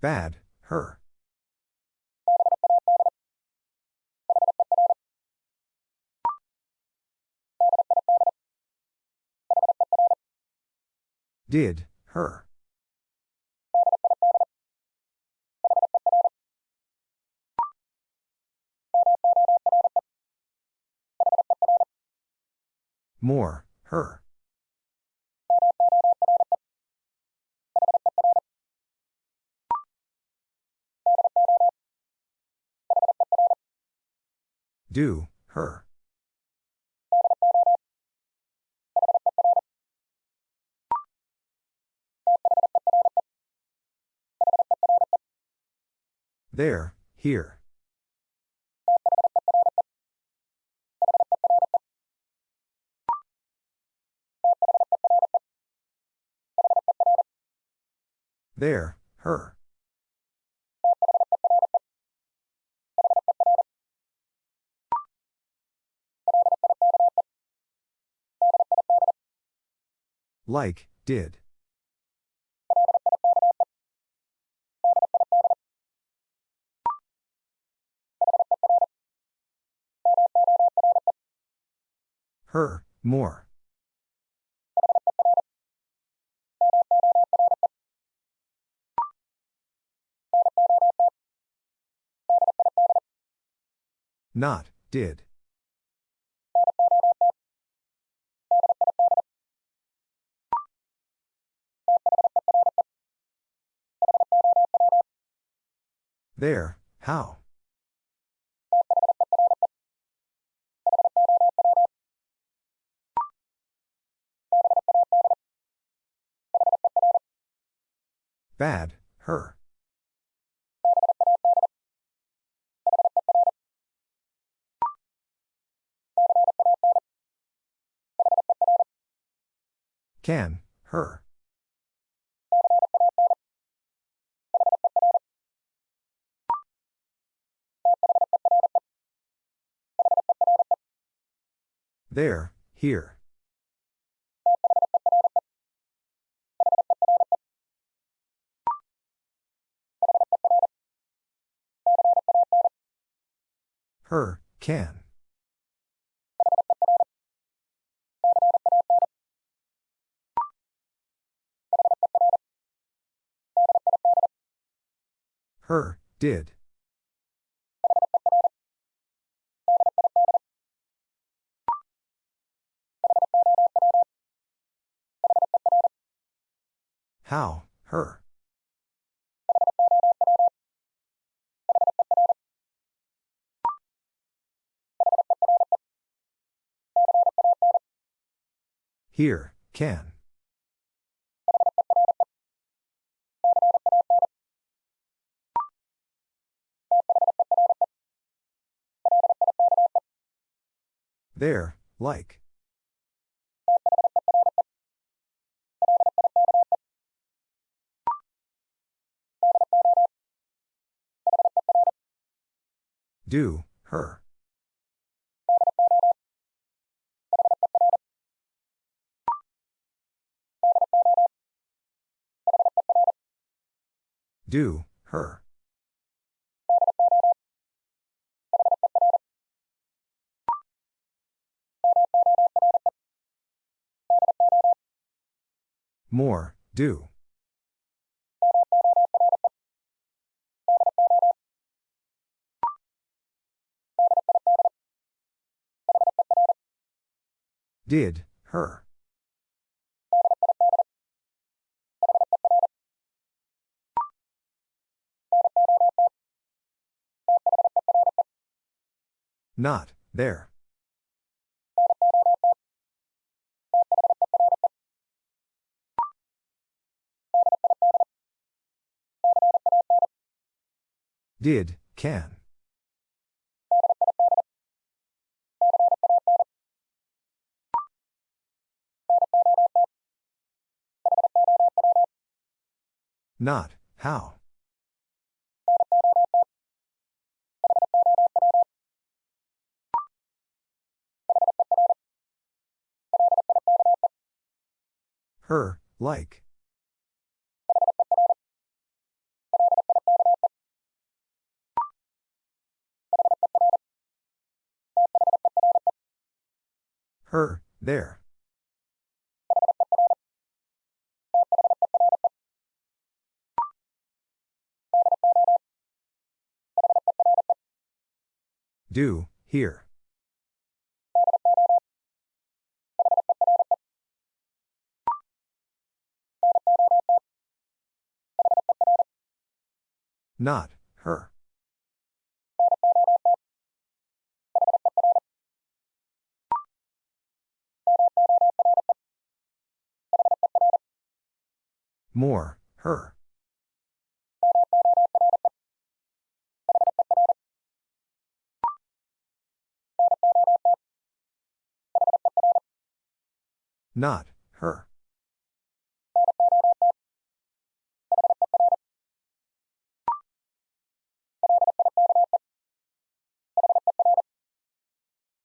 Bad, her. Did, her. More, her. Do, her. There, here. There, her. Like, did. Her, more. Not, did. There, how. Bad, her. Can, her. There, here. Her, can. Her, did. How, her. Here, can. There, like. Do, her. Do, her. More, do. Did, her. Not, there. Did, can. Not, how. Her, like. Her, there. Do, here. Not, her. More, her. Not, her.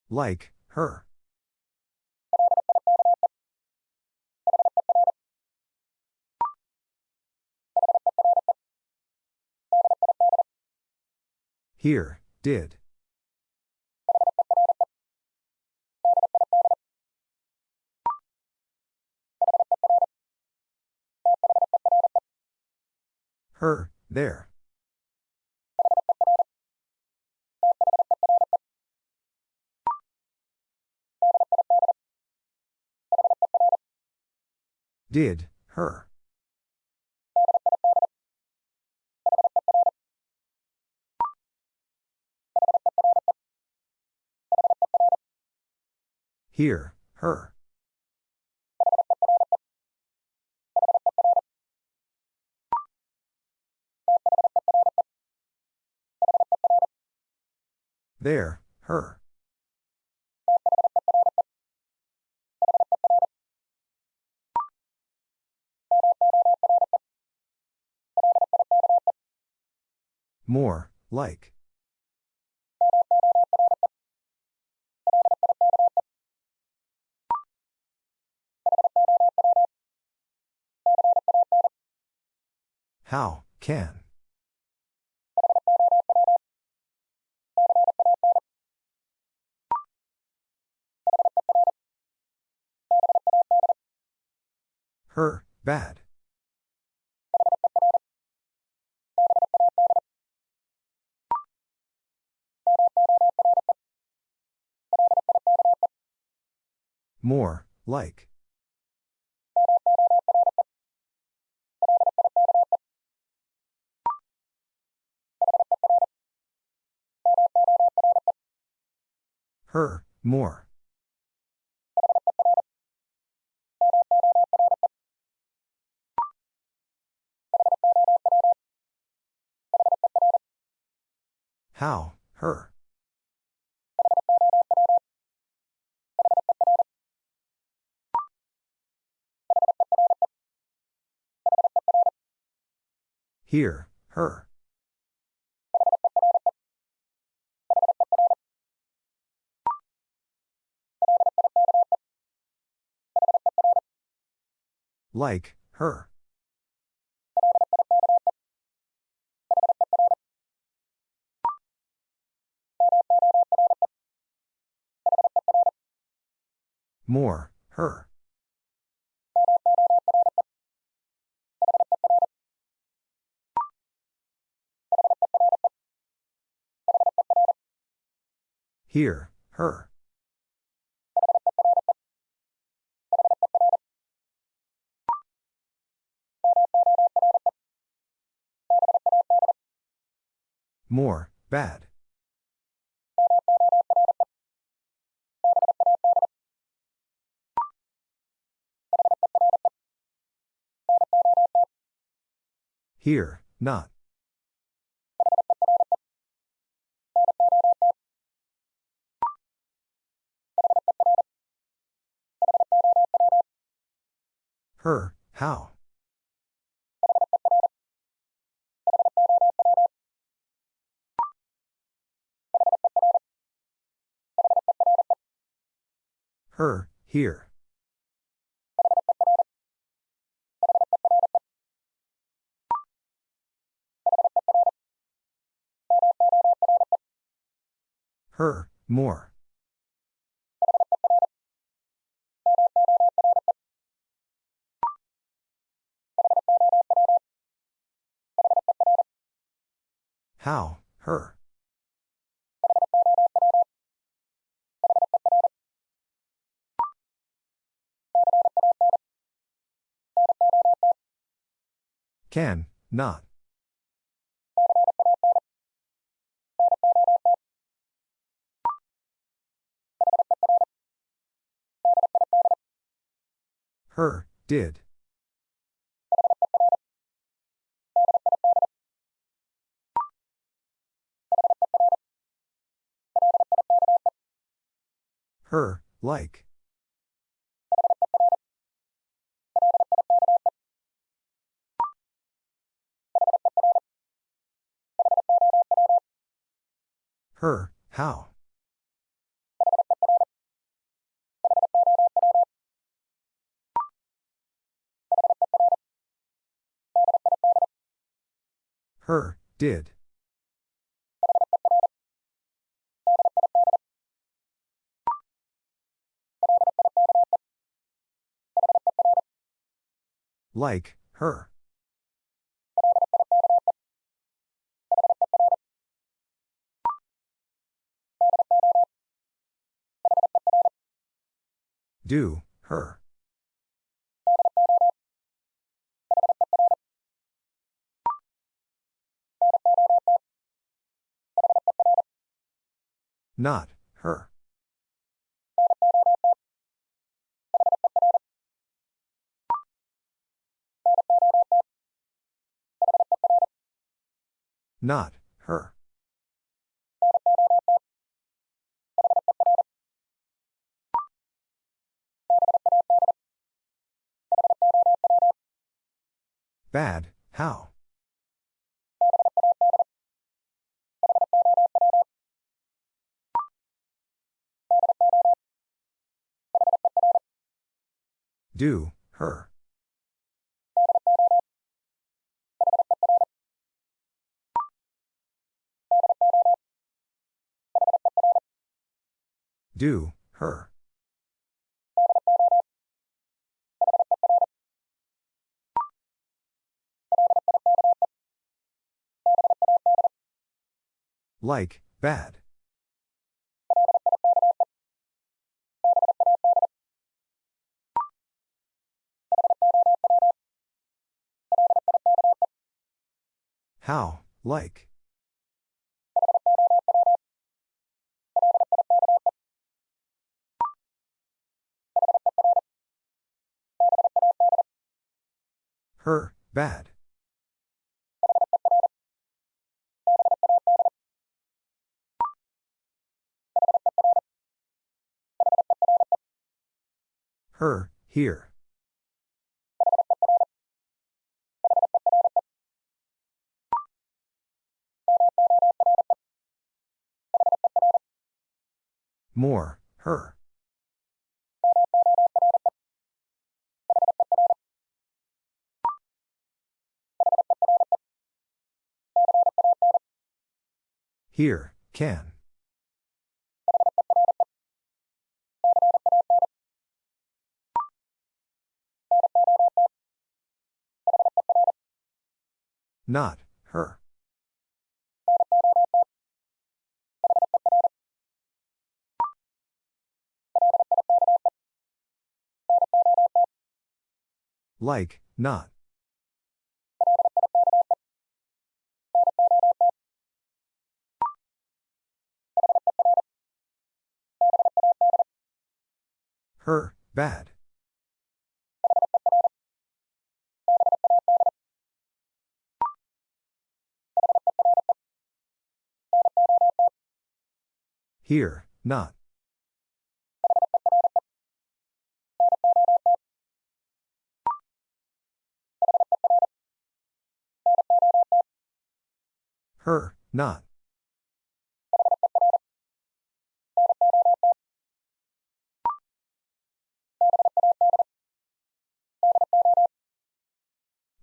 Like, her. Here, did. Her, there. Did, her. Here, her. There, her. More, like. How, can. Her, bad. More, like. Her, more. How, her. Here, her. Like, her. More, her. Here, her. More, bad. Here, not. Her, how? Her, here. Her, more. How, her. Can, not. Her, did. Her, like. Her, how? Her, did. Like, her. Do, her. Not, her. Not, her. Bad, how? do, her. Do, her. Like, bad. How, like. Her, bad. Her, here. More, her. Here, can. Not, her. Like, not. Her, bad. Here, not. Her, not.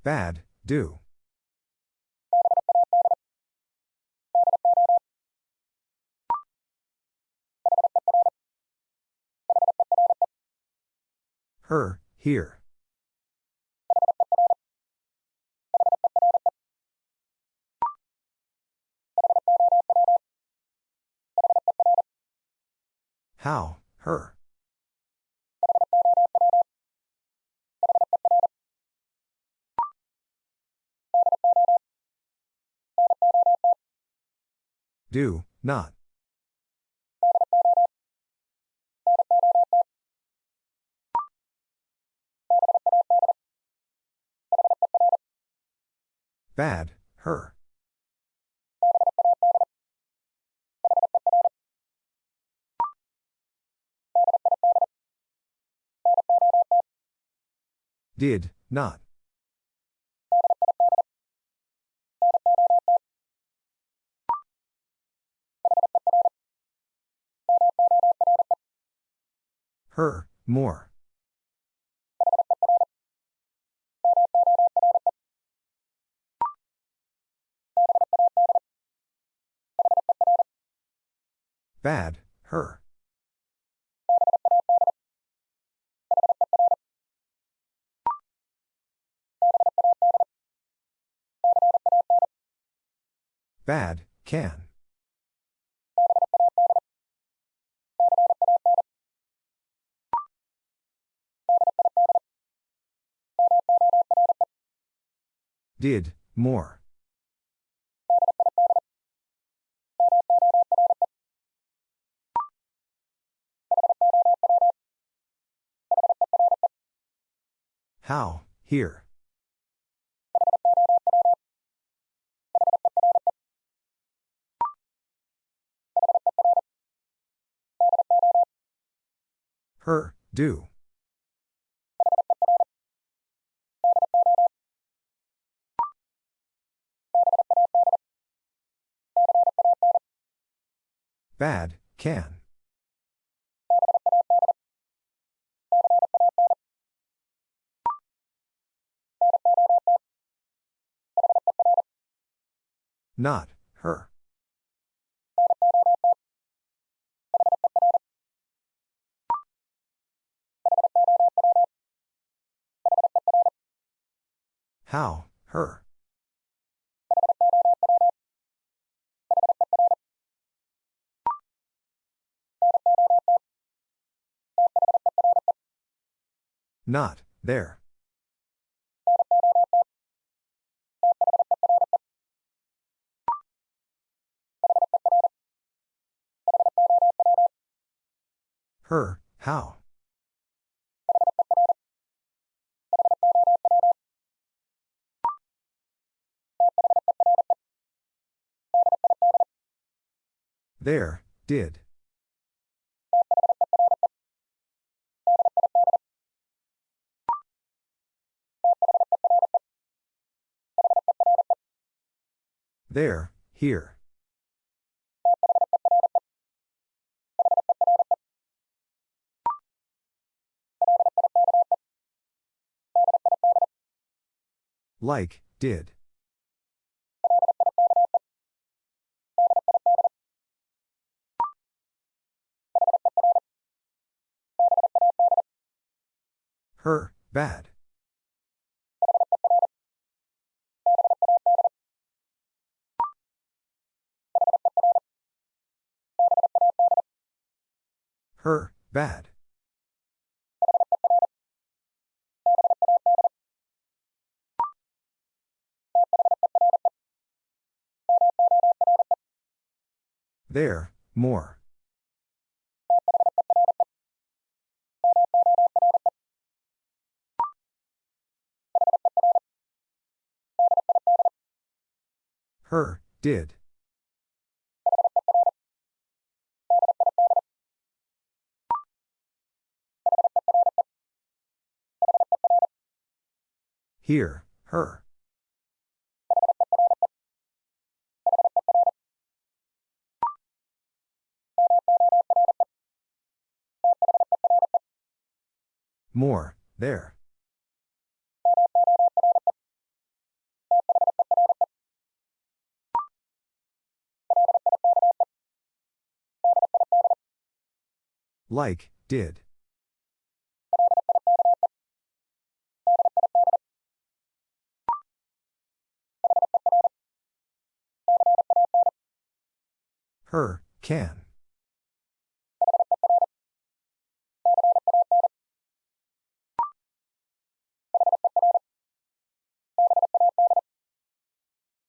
Bad, do. Her, here. How, her. Do, not. Bad, her. Did, not. Her, more. Bad, her. Bad, can. Did, more. How, here. Her, do. Bad, can. Not, her. How, her. Not, there. Her, how? There, did. There, here. Like, did. Her, bad. Her, bad. There, more. Her, did. Here, her. More, there. Like, did. Her, can.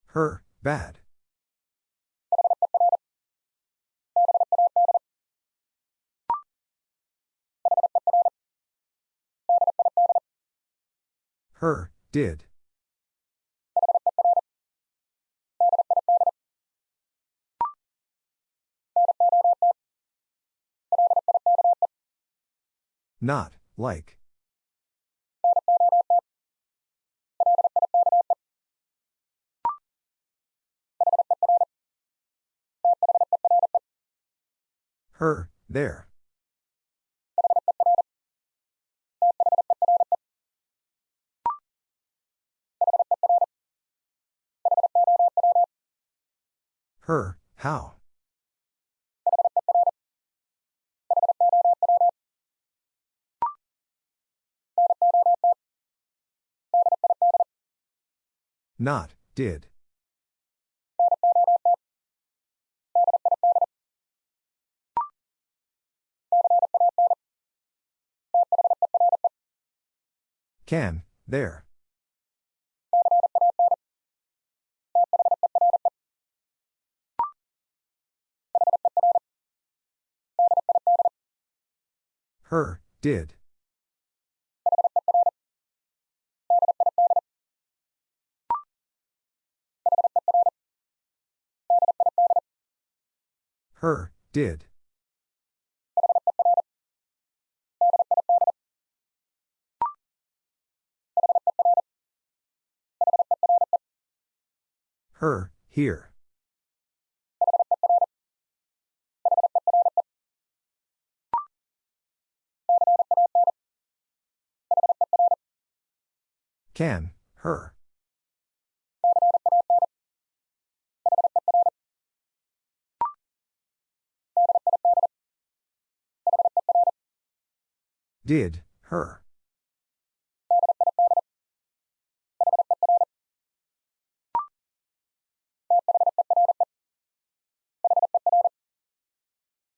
Her, bad. Her, did. Not, like. Her, there. Her, how? Not, did. Can, there. Her, did. Her, did. Her, here. Can, her. Did, her.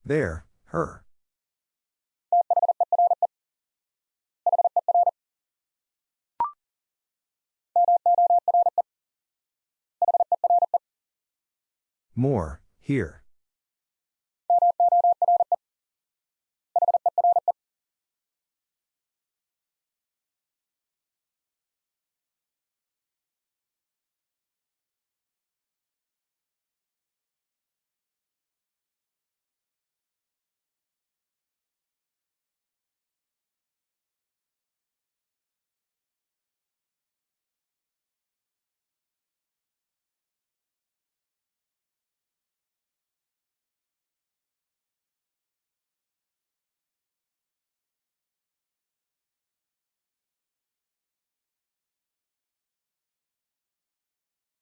There, her. More, here.